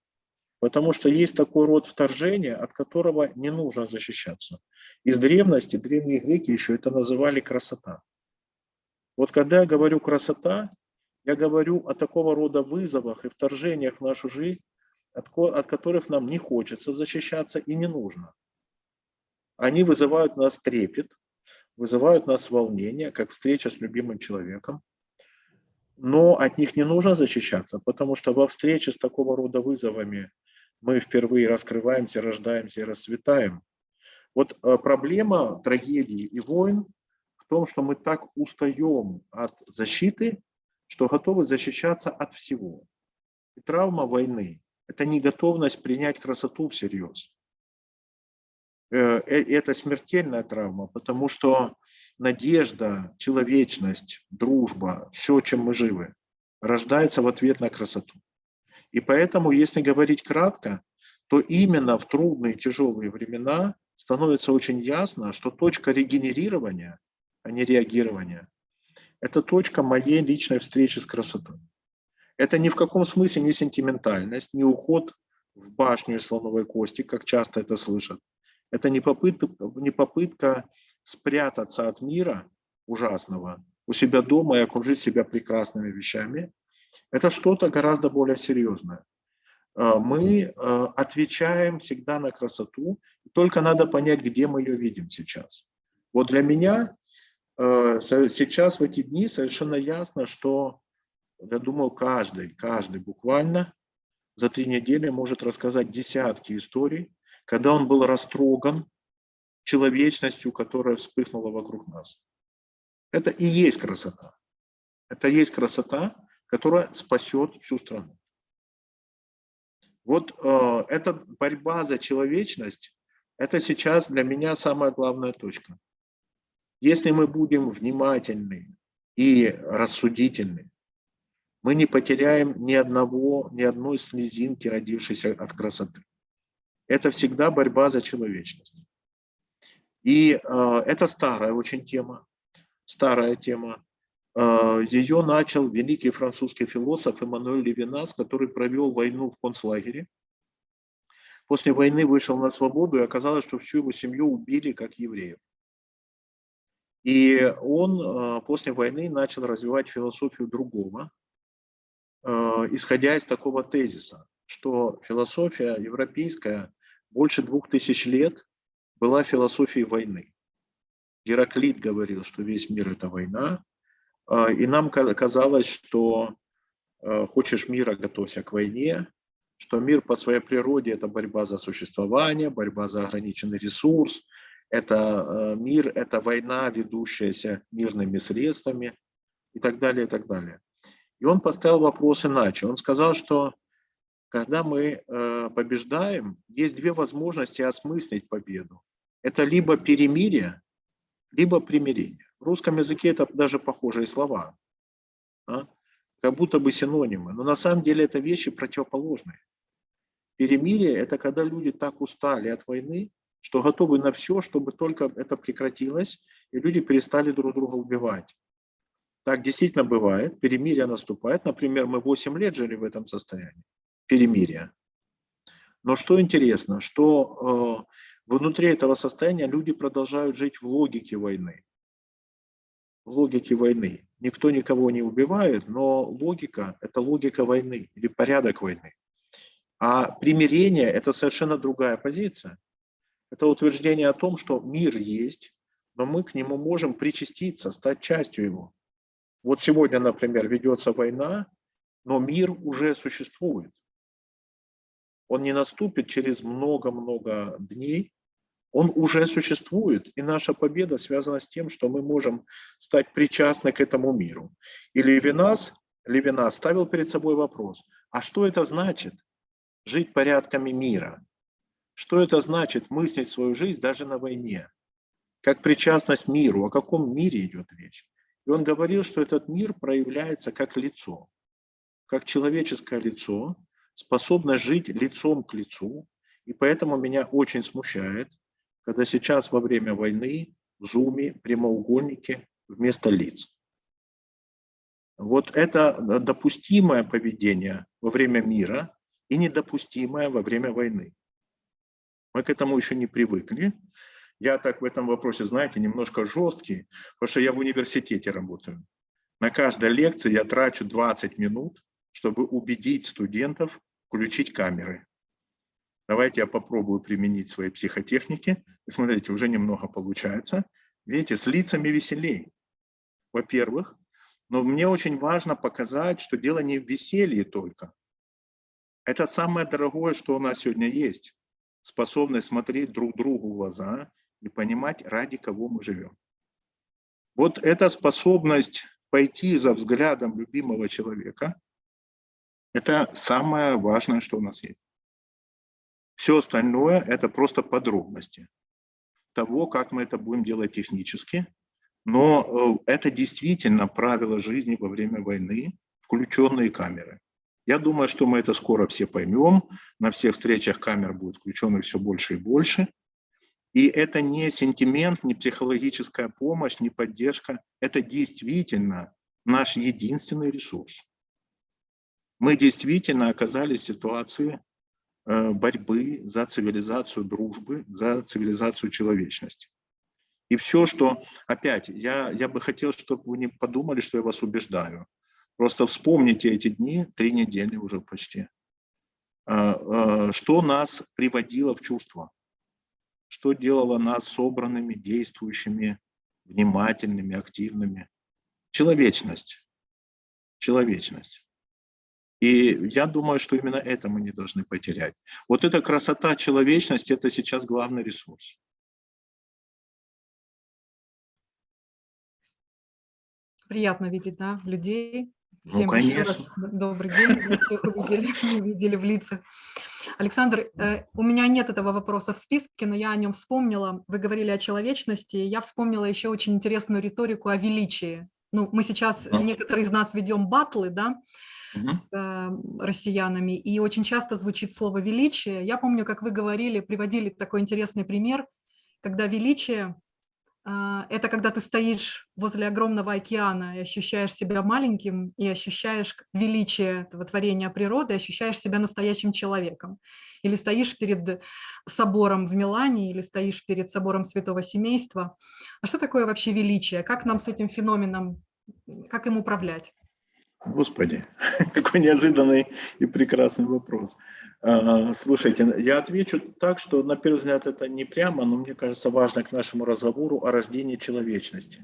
Потому что есть такой род вторжения, от которого не нужно защищаться. Из древности, древние греки еще это называли красота. Вот когда я говорю красота, я говорю о такого рода вызовах и вторжениях в нашу жизнь, от, от которых нам не хочется защищаться и не нужно. Они вызывают нас трепет, вызывают нас волнение, как встреча с любимым человеком. Но от них не нужно защищаться, потому что во встрече с такого рода вызовами мы впервые раскрываемся, рождаемся и расцветаем. Вот э, проблема трагедии и войн в том, что мы так устаем от защиты, что готовы защищаться от всего. И травма войны – это неготовность принять красоту всерьез. Э, э, Это смертельная травма, потому что надежда, человечность, дружба, все, чем мы живы, рождается в ответ на красоту. И поэтому, если говорить кратко, то именно в трудные, тяжелые времена становится очень ясно, что точка регенерирования, а не реагирования, это точка моей личной встречи с красотой. Это ни в каком смысле не сентиментальность, не уход в башню из слоновой кости, как часто это слышат. Это не попытка, не попытка спрятаться от мира ужасного у себя дома и окружить себя прекрасными вещами. Это что-то гораздо более серьезное. А, Мы а, отвечаем всегда на красоту, только надо понять, где мы ее видим сейчас. Вот для меня э, сейчас в эти дни совершенно ясно, что, я думаю, каждый, каждый буквально за три недели может рассказать десятки историй, когда он был растроган человечностью, которая вспыхнула вокруг нас. Это и есть красота. Это и есть красота, которая спасет всю страну. Вот э, эта борьба за человечность, это сейчас для меня самая главная точка. Если мы будем внимательны и рассудительны, мы не потеряем ни одного, ни одной слезинки, родившейся от красоты. Это всегда борьба за человечность. И э, это старая очень тема, старая тема. Э, ее начал великий французский философ Эммануэль Левинас, который провел войну в концлагере. После войны вышел на свободу и оказалось, что всю его семью убили как евреев. И он э, после войны начал развивать философию другого, э, исходя из такого тезиса, что философия европейская больше двух тысяч лет была философией войны. Гераклит говорил, что весь мир – это война, э, и нам казалось, что хочешь мира, готовься к войне, что мир по своей природе – это борьба за существование, борьба за ограниченный ресурс, это э, мир, это война, ведущаяся мирными средствами и так далее, и так далее. И он поставил вопрос иначе. Он сказал, что когда мы э, побеждаем, есть две возможности осмыслить победу. Это либо перемирие, либо примирение. В русском языке это даже похожие слова, а? как будто бы синонимы. Но на самом деле это вещи противоположные. Перемирие – это когда люди так устали от войны, что готовы на все, чтобы только это прекратилось, и люди перестали друг друга убивать. Так действительно бывает, перемирие наступает. Например, мы 8 лет жили в этом состоянии, перемирия. Но что интересно, что э, внутри этого состояния люди продолжают жить в логике войны. В логике войны. Никто никого не убивает, но логика – это логика войны или порядок войны. А примирение – это совершенно другая позиция. Это утверждение о том, что мир есть, но мы к нему можем причаститься, стать частью его. Вот сегодня, например, ведется война, но мир уже существует. Он не наступит через много-много дней, он уже существует, и наша победа связана с тем, что мы можем стать причастны к этому миру. И Левинас, Левинас ставил перед собой вопрос, а что это значит жить порядками мира? Что это значит мыслить свою жизнь даже на войне? Как причастность миру, о каком мире идет речь? И он говорил, что этот мир проявляется как лицо, как человеческое лицо, способное жить лицом к лицу. И поэтому меня очень смущает, когда сейчас во время войны в зуме прямоугольники вместо лиц. Вот это допустимое поведение во время мира и недопустимое во время войны. Мы к этому еще не привыкли. Я так в этом вопросе, знаете, немножко жесткий, потому что я в университете работаю. На каждой лекции я трачу 20 минут, чтобы убедить студентов включить камеры. Давайте я попробую применить свои психотехники. Смотрите, уже немного получается. Видите, с лицами веселей. Во-первых, но мне очень важно показать, что дело не в веселье только. Это самое дорогое, что у нас сегодня есть способность смотреть друг другу в глаза и понимать, ради кого мы живем. Вот эта способность пойти за взглядом любимого человека, это самое важное, что у нас есть. Все остальное – это просто подробности того, как мы это будем делать технически. Но э, это действительно правила жизни во время войны, включенные камеры. Я думаю, что мы это скоро все поймем. На всех встречах камер будет включено все больше и больше. И это не сентимент, не психологическая помощь, не поддержка. Это действительно наш единственный ресурс. Мы действительно оказались в ситуации э, борьбы за цивилизацию дружбы, за цивилизацию человечности. И все, что, опять, я, я бы хотел, чтобы вы не подумали, что я вас убеждаю. Просто вспомните эти дни, три недели уже почти. А, а, что нас приводило в чувство? Что делало нас собранными, действующими, внимательными, активными? Человечность. Человечность. И я думаю, что именно это мы не должны потерять. Вот эта красота, человечность – это сейчас главный ресурс. Приятно видеть да, людей, Ну, Всем еще раз добрый день, мы всех увидели, <laughs> увидели в лицах. Александр, э, у меня нет этого вопроса в списке, но я о нем вспомнила. Вы говорили о человечности, я вспомнила еще очень интересную риторику о величии. Ну, мы сейчас, некоторые из нас ведем батлы, да, С э, россиянами, и очень часто звучит слово «величие». Я помню, как вы говорили, приводили такой интересный пример, когда величие а, это когда ты стоишь возле огромного океана и ощущаешь себя маленьким, и ощущаешь величие этого творения природы, ощущаешь себя настоящим человеком. Или стоишь перед собором в Милане, или стоишь перед собором Святого Семейства. А что такое вообще величие? Как нам с этим феноменом, как им управлять? Господи, <laughs> какой неожиданный и прекрасный вопрос. А, Слушайте, я отвечу так, что на первый взгляд это не прямо, но мне кажется важно к нашему разговору о рождении человечности.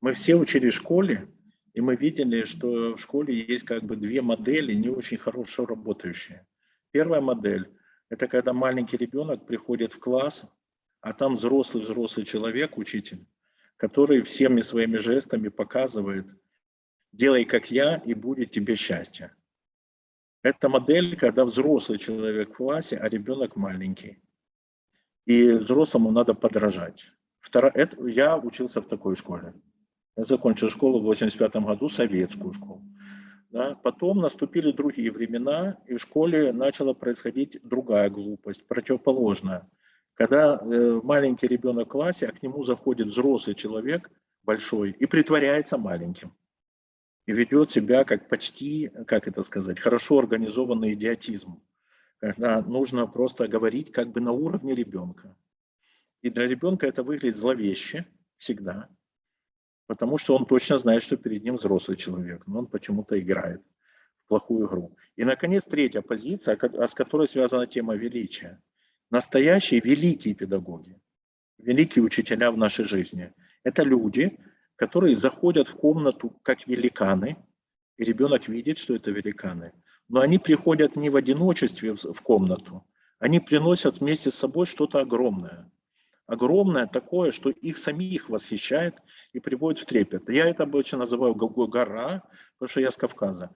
Мы все учили в школе, и мы видели, что в школе есть как бы две модели, не очень хорошо работающие. Первая модель – это когда маленький ребенок приходит в класс, а там взрослый-взрослый человек, учитель, который всеми своими жестами показывает, делай как я, и будет тебе счастье. Это модель, когда взрослый человек в классе, а ребенок маленький. И взрослому надо подражать. Я учился в такой школе. Я закончил школу в 85 году, советскую школу. Да. Потом наступили другие времена, и в школе начала происходить другая глупость, противоположная. Когда э, маленький ребенок в классе, а к нему заходит взрослый человек, большой, и притворяется маленьким и ведет себя как почти, как это сказать, хорошо организованный идиотизм, когда нужно просто говорить как бы на уровне ребенка. И для ребенка это выглядит зловеще всегда, потому что он точно знает, что перед ним взрослый человек, но он почему-то играет в плохую игру. И, наконец, третья позиция, с которой связана тема величия. Настоящие великие педагоги, великие учителя в нашей жизни – это люди, которые заходят в комнату как великаны, и ребенок видит, что это великаны. Но они приходят не в одиночестве в комнату, они приносят вместе с собой что-то огромное. Огромное такое, что их самих восхищает и приводит в трепет. Я это обычно называю го- го- гора, потому что я с Кавказа.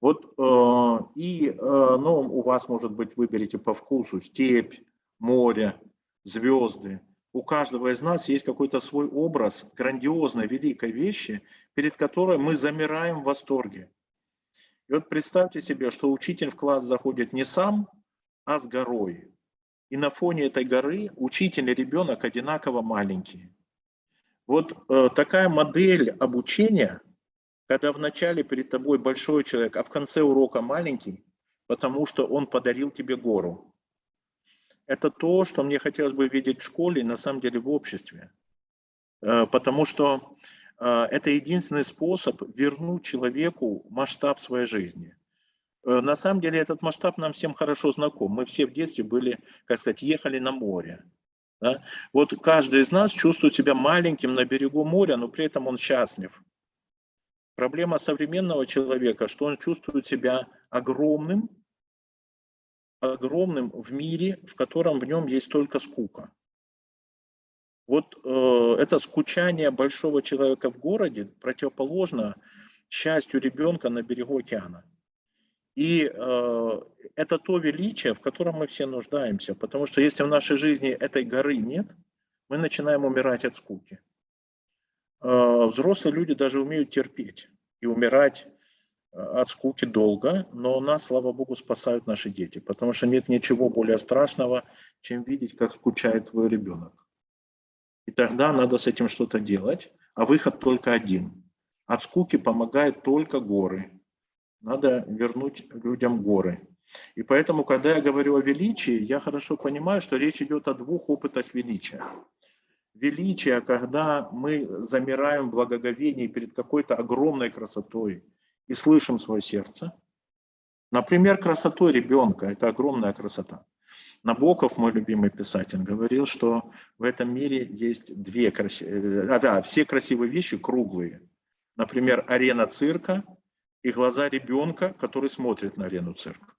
Вот э, и, э, ну, у вас, может быть, выберете по вкусу степь, море, звезды. У каждого из нас есть какой-то свой образ грандиозной, великой вещи, перед которой мы замираем в восторге. И вот представьте себе, что учитель в класс заходит не сам, а с горой. И на фоне этой горы учитель и ребенок одинаково маленькие. Вот э, такая модель обучения, когда вначале перед тобой большой человек, а в конце урока маленький, потому что он подарил тебе гору. Это то, что мне хотелось бы видеть в школе и на самом деле в обществе. Э, Потому что э, это единственный способ вернуть человеку масштаб своей жизни. Э, На самом деле этот масштаб нам всем хорошо знаком. Мы все в детстве были, как сказать, ехали на море. да. Вот каждый из нас чувствует себя маленьким на берегу моря, но при этом он счастлив. Проблема современного человека, что он чувствует себя огромным, огромным в мире, в котором в нем есть только скука. Вот э, это скучание большого человека в городе противоположно счастью ребенка на берегу океана. И э, это то величие, в котором мы все нуждаемся, потому что если в нашей жизни этой горы нет, мы начинаем умирать от скуки. Э, взрослые люди даже умеют терпеть и умирать от скуки долго, но нас, слава богу, спасают наши дети, потому что нет ничего более страшного, чем видеть, как скучает твой ребенок. И тогда надо с этим что-то делать, а выход только один. От скуки помогает только горы. Надо вернуть людям горы. И поэтому, когда я говорю о величии, я хорошо понимаю, что речь идет о двух опытах величия. Величие, когда мы замираем в благоговении перед какой-то огромной красотой и слышим свое сердце. Например, красотой ребенка – это огромная красота. Набоков, мой любимый писатель, говорил, что в этом мире есть две красивые, а, да, все красивые вещи круглые. Например, арена цирка и глаза ребенка, который смотрит на арену цирка.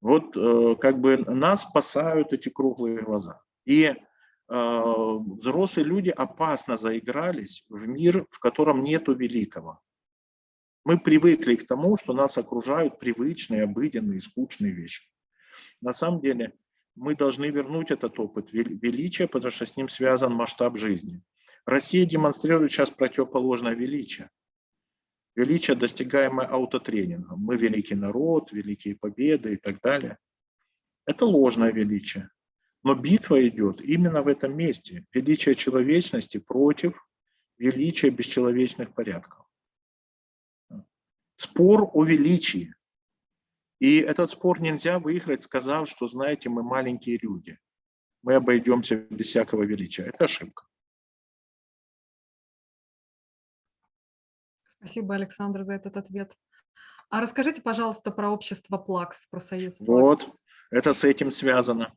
Вот э, как бы нас спасают эти круглые глаза. И э, взрослые люди опасно заигрались в мир, в котором нету великого. Мы привыкли к тому, что нас окружают привычные, обыденные, скучные вещи. На самом деле мы должны вернуть этот опыт вел- величия, потому что с ним связан масштаб жизни. Россия демонстрирует сейчас противоположное величие. Величие, достигаемое аутотренингом. Мы великий народ, великие победы и так далее. Это ложное величие. Но битва идет именно в этом месте. Величие человечности против величия бесчеловечных порядков. Спор о величии. И этот спор нельзя выиграть, сказав, что, знаете, мы маленькие люди. Мы обойдемся без всякого величия. Это ошибка. Спасибо, Александр, за этот ответ. А расскажите, пожалуйста, про общество ПЛАКС, про союз ПЛАКС. Вот, это с этим связано.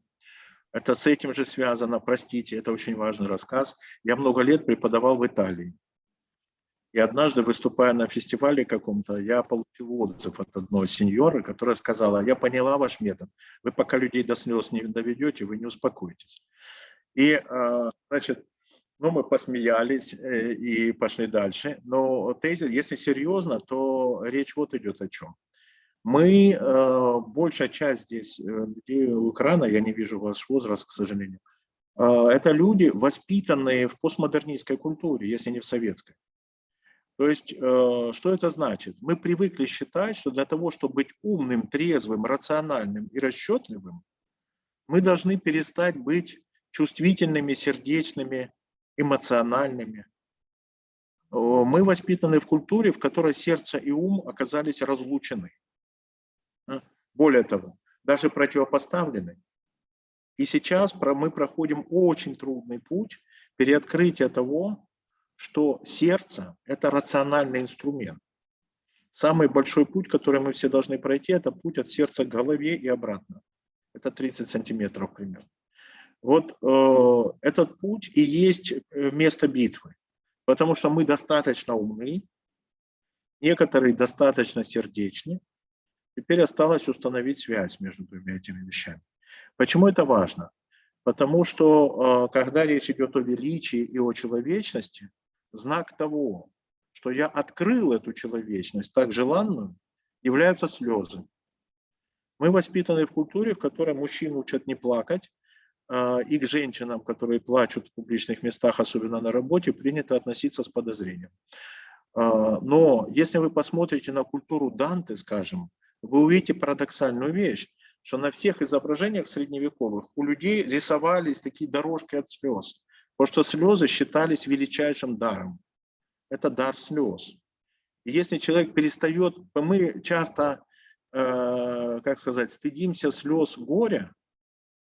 Это с этим же связано, простите, это очень важный рассказ. Я много лет преподавал в Италии. И однажды, выступая на фестивале каком-то, я получил отзыв от одной сеньоры, которая сказала, я поняла ваш метод, вы пока людей до слез не доведете, вы не успокоитесь. И, а, значит, ну, мы посмеялись э, и пошли дальше. Но тезис, если серьезно, то речь вот идет о чем. Мы, э, большая часть здесь э, людей у экрана, я не вижу ваш возраст, к сожалению, это люди, воспитанные в постмодернистской культуре, если не в советской. То есть, что это значит? Мы привыкли считать, что для того, чтобы быть умным, трезвым, рациональным и расчетливым, мы должны перестать быть чувствительными, сердечными, эмоциональными. Мы воспитаны в культуре, в которой сердце и ум оказались разлучены. А, более того, даже противопоставлены. И сейчас мы проходим очень трудный путь переоткрытия того, что сердце – это рациональный инструмент. Самый большой путь, который мы все должны пройти, это путь от сердца к голове и обратно. Это 30 сантиметров примерно. Вот э, этот путь и есть э, место битвы, потому что мы достаточно умны, некоторые достаточно сердечны. Теперь осталось установить связь между двумя этими вещами. Почему это важно? Потому что, э, когда речь идет о величии и о человечности, знак того, что я открыл эту человечность так желанную, являются слезы. Мы воспитаны в культуре, в которой мужчин учат не плакать, а, и к женщинам, которые плачут в публичных местах, особенно на работе, принято относиться с подозрением. А, но если вы посмотрите на культуру Данте, скажем, вы увидите парадоксальную вещь, что на всех изображениях средневековых у людей рисовались такие дорожки от слез, потому что слезы считались величайшим даром. Это дар слез. И если человек перестает, мы часто, э, как сказать, стыдимся слез горя,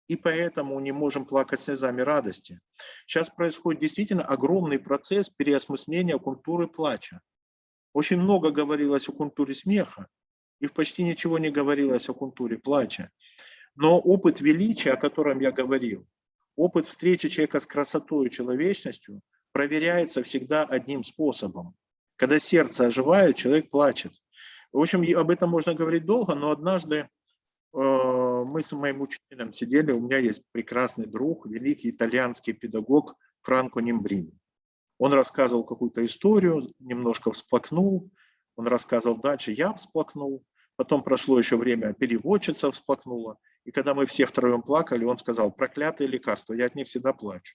и поэтому не можем плакать слезами радости. Сейчас происходит действительно огромный процесс переосмысления культуры плача. Очень много говорилось о культуре смеха, и почти ничего не говорилось о культуре плача. Но опыт величия, о котором я говорил, опыт встречи человека с красотой и человечностью проверяется всегда одним способом. Когда сердце оживает, человек плачет. В общем, об этом можно говорить долго, но однажды Э, мы с моим учителем сидели, у меня есть прекрасный друг, великий итальянский педагог Франко Нимбрини. Он рассказывал какую-то историю, немножко всплакнул, он рассказывал дальше, я всплакнул, потом прошло еще время, переводчица всплакнула, и когда мы все втроем плакали, он сказал, проклятые лекарства, я от них всегда плачу.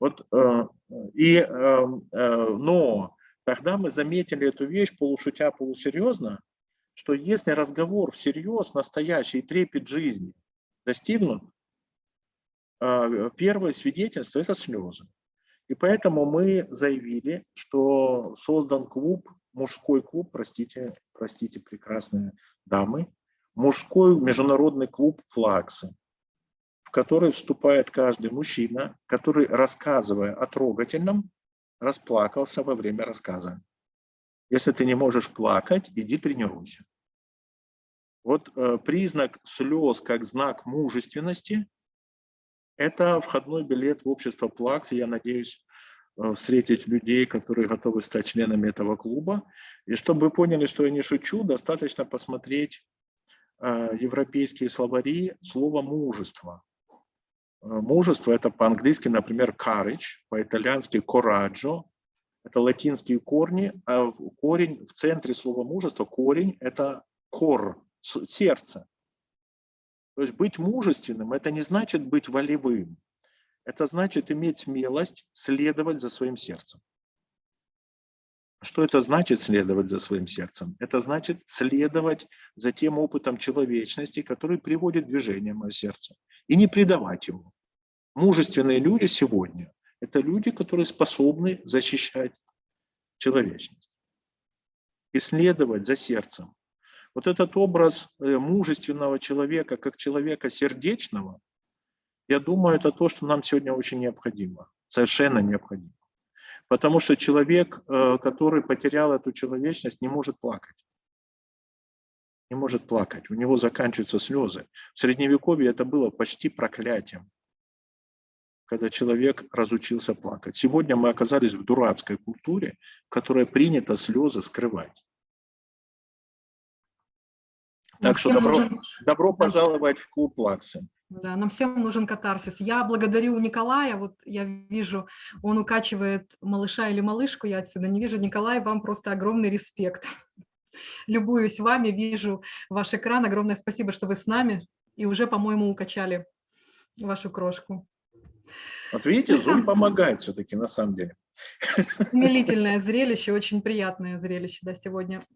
Вот, э, и, э, но тогда мы заметили эту вещь полушутя, полусерьезно, что если разговор всерьез, настоящий, трепет жизни достигнут, а, первое свидетельство – это слезы. И поэтому мы заявили, что создан клуб, мужской клуб, простите, простите, прекрасные дамы, мужской международный клуб «Флаксы», в который вступает каждый мужчина, который, рассказывая о трогательном, расплакался во время рассказа. Если ты не можешь плакать, иди тренируйся. Вот э, признак слез как знак мужественности – это входной билет в общество Плакс. Я надеюсь э, встретить людей, которые готовы стать членами этого клуба. И чтобы вы поняли, что я не шучу, достаточно посмотреть европейские словари слова «мужество». Мужество – это по-английски, например, courage, по-итальянски coraggio, это латинские корни, а корень в центре слова мужество, корень – это кор, сердце. То есть быть мужественным – это не значит быть волевым. Это значит иметь смелость следовать за своим сердцем. Что это значит следовать за своим сердцем? Это значит следовать за тем опытом человечности, который приводит в движение мое сердце, и не предавать ему. Мужественные люди сегодня – это люди, которые способны защищать человечность, исследовать за сердцем. Вот этот образ э, мужественного человека, как человека сердечного, я думаю, это то, что нам сегодня очень необходимо, совершенно необходимо. Потому что человек, э, который потерял эту человечность, не может плакать. Не может плакать, у него заканчиваются слезы. В Средневековье это было почти проклятием, когда человек разучился плакать. Сегодня мы оказались в дурацкой культуре, в которой принято слезы скрывать. Нам Так что добро, нужен- добро пожаловать в клуб Плаксы. Да, нам всем нужен катарсис. Я благодарю Николая, вот я вижу, он укачивает малыша или малышку, я отсюда не вижу. Николай, вам просто огромный респект. Любуюсь вами, вижу ваш экран, огромное спасибо, что вы с нами и уже, по-моему, укачали вашу крошку. Вот видите, Zoom Александр. помогает все-таки на самом деле. Умилительное зрелище, очень приятное зрелище да, сегодня.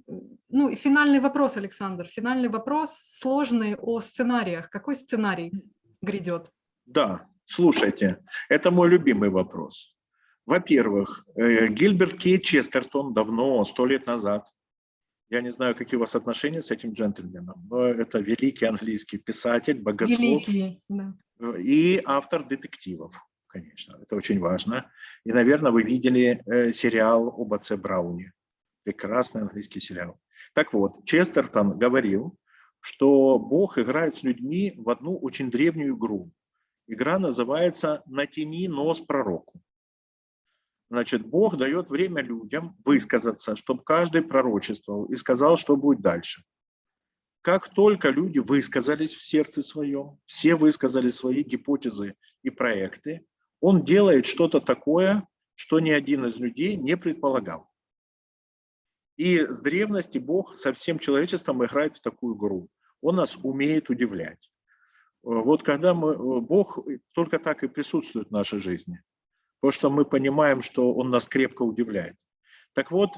Ну и финальный вопрос, Александр, финальный вопрос сложный о сценариях. Какой сценарий грядет? Да, слушайте, это мой любимый вопрос. Во-первых, э, Гильберт Кей Честертон давно, сто лет назад, я не знаю, какие у вас отношения с этим джентльменом, но это великий английский писатель, богослов Великий, да. и автор детективов, конечно, это очень важно. И, наверное, вы видели э, сериал об отце Брауне, прекрасный английский сериал. Так вот, Честертон говорил, что Бог играет с людьми в одну очень древнюю игру. Игра называется «Натяни нос пророку». Значит, Бог дает время людям высказаться, чтобы каждый пророчествовал и сказал, что будет дальше. Как только люди высказались в сердце своем, все высказали свои гипотезы и проекты, он делает что-то такое, что ни один из людей не предполагал. И с древности Бог со всем человечеством играет в такую игру. Он нас умеет удивлять. Э, Вот когда мы, э, Бог только так и присутствует в нашей жизни, потому что мы понимаем, что Он нас крепко удивляет. Так вот,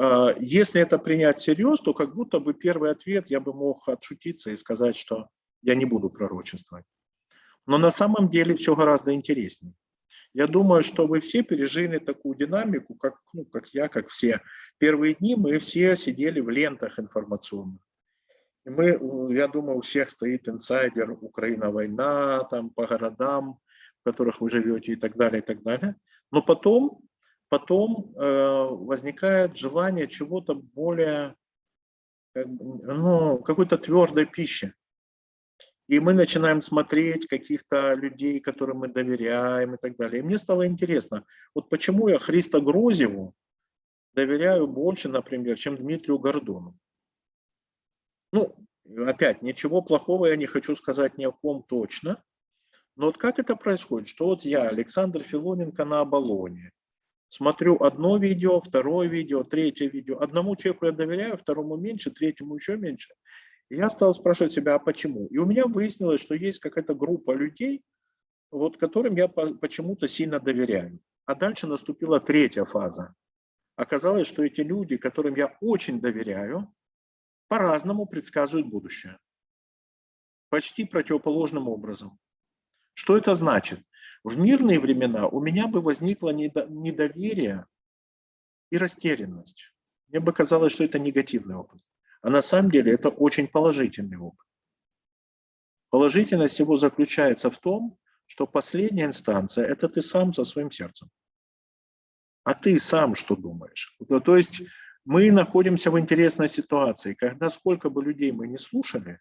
э, если это принять всерьез, то как будто бы первый ответ я бы мог отшутиться и сказать, что я не буду пророчествовать. Но на самом деле все гораздо интереснее. Я думаю, что вы все пережили такую динамику, как, ну, как я, как все. Первые дни мы все сидели в лентах информационных. И мы, я думаю, у всех стоит инсайдер «Украина война», там по городам, в которых вы живете и так далее, и так далее. Но потом, потом э, возникает желание чего-то более, как ну, какой-то твердой пищи. И мы начинаем смотреть каких-то людей, которым мы доверяем и так далее. И мне стало интересно, вот почему я Христа Грозеву доверяю больше, например, чем Дмитрию Гордону. Ну, опять, ничего плохого я не хочу сказать ни о ком точно, но вот как это происходит, что вот я, Александр Филоненко на Оболоне, смотрю одно видео, второе видео, третье видео, одному человеку я доверяю, второму меньше, третьему еще меньше. Я стал спрашивать себя, а почему? И у меня выяснилось, что есть какая-то группа людей, вот которым я по- почему-то сильно доверяю. А дальше наступила третья фаза. Оказалось, что эти люди, которым я очень доверяю, по-разному предсказывают будущее. Почти противоположным образом. Что это значит? В мирные времена у меня бы возникло недо- недоверие и растерянность. Мне бы казалось, что это негативный опыт. А на самом деле это очень положительный опыт. Положительность его заключается в том, что последняя инстанция – это ты сам со своим сердцем. А ты сам что думаешь? Ну, То есть мы находимся в интересной ситуации, когда сколько бы людей мы не слушали,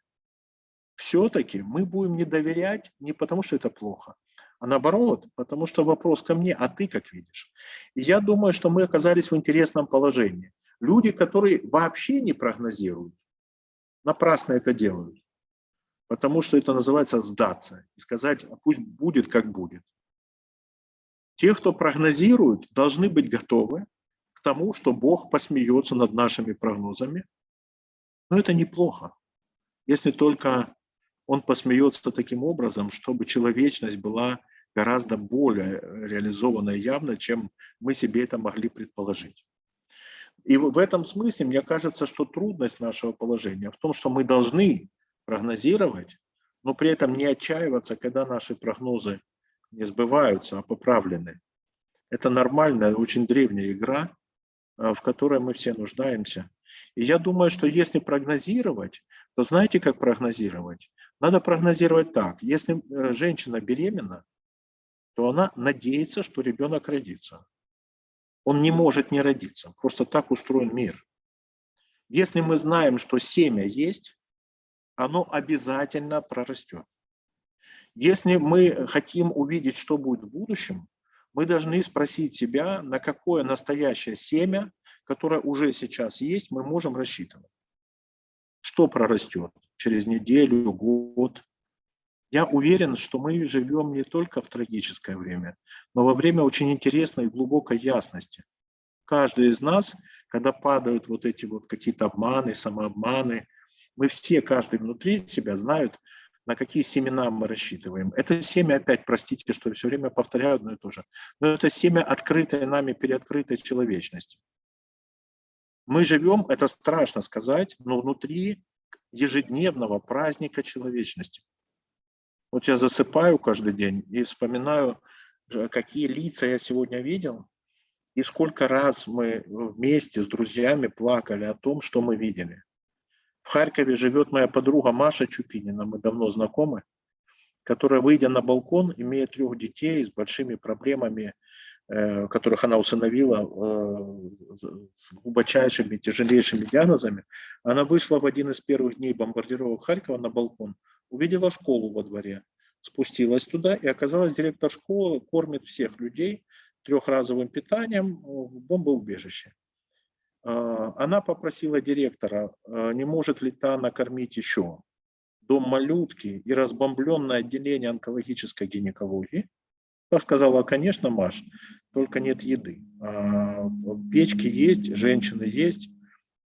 все-таки мы будем не доверять не потому, что это плохо, а наоборот, потому что вопрос ко мне, а ты как видишь? И я думаю, что мы оказались в интересном положении. Люди, которые вообще не прогнозируют, напрасно это делают, потому что это называется сдаться и сказать, а пусть будет как будет. Те, кто прогнозирует, должны быть готовы к тому, что Бог посмеется над нашими прогнозами. Но это неплохо, если только Он посмеется таким образом, чтобы человечность была гораздо более реализована явно, чем мы себе это могли предположить. И в этом смысле мне кажется, что трудность нашего положения в том, что мы должны прогнозировать, но при этом не отчаиваться, когда наши прогнозы не сбываются, а поправлены. Это нормальная, очень древняя игра, а, в которой мы все нуждаемся. И я думаю, что если прогнозировать, то знаете, как прогнозировать? Надо прогнозировать так. Если э, женщина беременна, то она надеется, что ребенок родится. Он не может не родиться. Просто так устроен мир. Если мы знаем, что семя есть, оно обязательно прорастет. Если мы хотим увидеть, что будет в будущем, мы должны спросить себя, на какое настоящее семя, которое уже сейчас есть, мы можем рассчитывать. Что прорастет через неделю, год, я уверен, что мы живем не только в трагическое время, но во время очень интересной и глубокой ясности. Каждый из нас, когда падают вот эти вот какие-то обманы, самообманы, мы все, каждый внутри себя знают, на какие семена мы рассчитываем. Это семя, опять, простите, что я все время повторяю одно и то же, но это семя открытой нами, переоткрытой человечности. Мы живем, это страшно сказать, но внутри ежедневного праздника человечности. Вот я засыпаю каждый день и вспоминаю, какие лица я сегодня видел, и сколько раз мы вместе с друзьями плакали о том, что мы видели. В Харькове живет моя подруга Маша Чупинина, мы давно знакомы, которая, выйдя на балкон, имея трех детей с большими проблемами, э, которых она усыновила э, с глубочайшими, тяжелейшими диагнозами, она вышла в один из первых дней бомбардировок Харькова на балкон увидела школу во дворе, спустилась туда и оказалась директор школы, кормит всех людей трехразовым питанием в бомбоубежище. А, она попросила директора, а, не может ли та накормить еще дом малютки и разбомбленное отделение онкологической гинекологии. Та сказала, конечно, Маш, только нет еды. А, печки есть, женщины есть.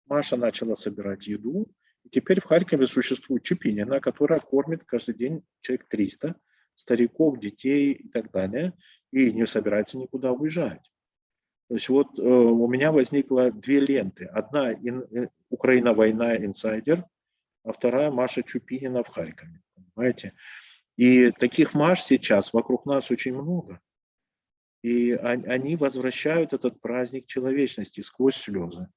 Маша начала собирать еду, теперь в Харькове существует Чепинина, которая кормит каждый день человек 300, стариков, детей и так далее, и не собирается никуда уезжать. То есть вот э, у меня возникло две ленты. Одна ин, э, Украина война инсайдер, а вторая Маша Чупинина в Харькове. Понимаете? И таких Маш сейчас вокруг нас очень много. И они возвращают этот праздник человечности сквозь слезы.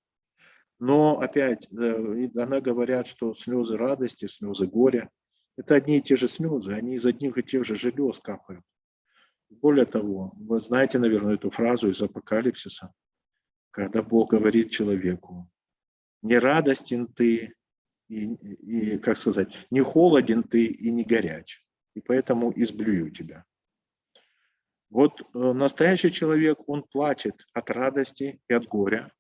Но опять, э, она говорят, что слезы радости, слезы горя, это одни и те же слезы, они из одних и тех же желез капают. Более того, вы знаете, наверное, эту фразу из Апокалипсиса, когда Бог говорит человеку, не радостен ты, и, и, как сказать, не холоден ты и не горяч, и поэтому изблюю тебя. Вот э, настоящий человек, он плачет от радости и от горя,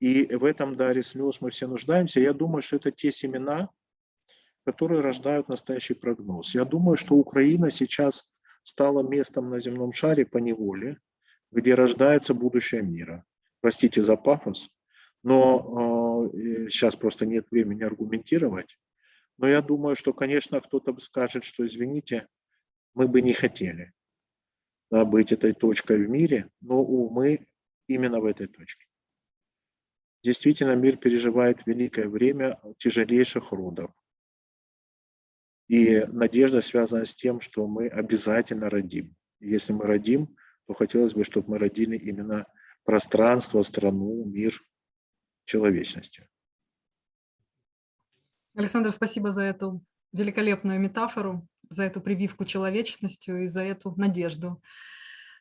и в этом даре слез мы все нуждаемся. Я думаю, что это те семена, которые рождают настоящий прогноз. Я думаю, что Украина сейчас стала местом на земном шаре по неволе, где рождается будущее мира. Простите за пафос, но э, сейчас просто нет времени аргументировать. Но я думаю, что, конечно, кто-то скажет, что, извините, мы бы не хотели да, быть этой точкой в мире, но мы именно в этой точке. Действительно, мир переживает великое время тяжелейших родов. И надежда связана с тем, что мы обязательно родим. Если мы родим, то хотелось бы, чтобы мы родили именно пространство, страну, мир, человечностью. Александр, спасибо за эту великолепную метафору, за эту прививку человечностью и за эту надежду.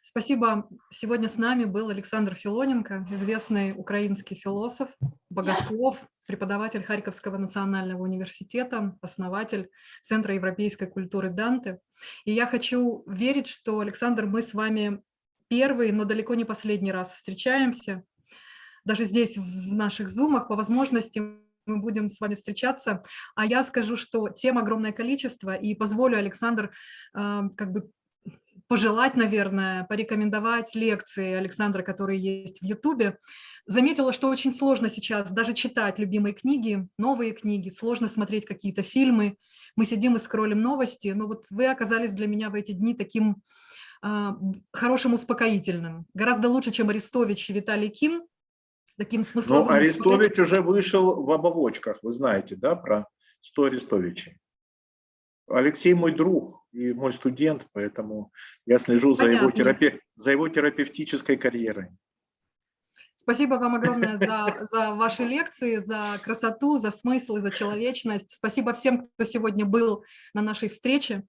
Спасибо. Сегодня с нами был Александр Филоненко, известный украинский философ, богослов, преподаватель Харьковского национального университета, основатель Центра европейской культуры Данте. И я хочу верить, что, Александр, мы с вами первый, но далеко не последний раз встречаемся. Даже здесь, в наших зумах, по возможности мы будем с вами встречаться. А я скажу, что тем огромное количество, и позволю, Александр, э, как бы пожелать, наверное, порекомендовать лекции Александра, которые есть в Ютубе. Заметила, что очень сложно сейчас даже читать любимые книги, новые книги, сложно смотреть какие-то фильмы. Мы сидим и скроллим новости, но вот вы оказались для меня в эти дни таким э, хорошим успокоительным. Гораздо лучше, чем Арестович и Виталий Ким. Таким смысловым... Ну, Арестович уже вышел в оболочках, вы знаете, да, про 100 Арестовичей. Алексей мой друг и мой студент, поэтому я слежу за его, терапе- за его терапевтической карьерой. Спасибо вам огромное за, за ваши лекции, за красоту, за смысл и за человечность. Спасибо всем, кто сегодня был на нашей встрече.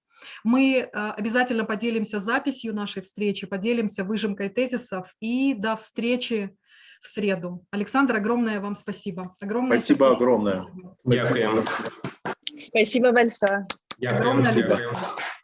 Мы э, обязательно поделимся записью нашей встречи, поделимся выжимкой тезисов и до встречи в среду. Александр, огромное вам спасибо. Огромное Спасибо сердечное огромное. спасибо. Спасибо большое. Дякуємо. Огромное Дякую. любовь.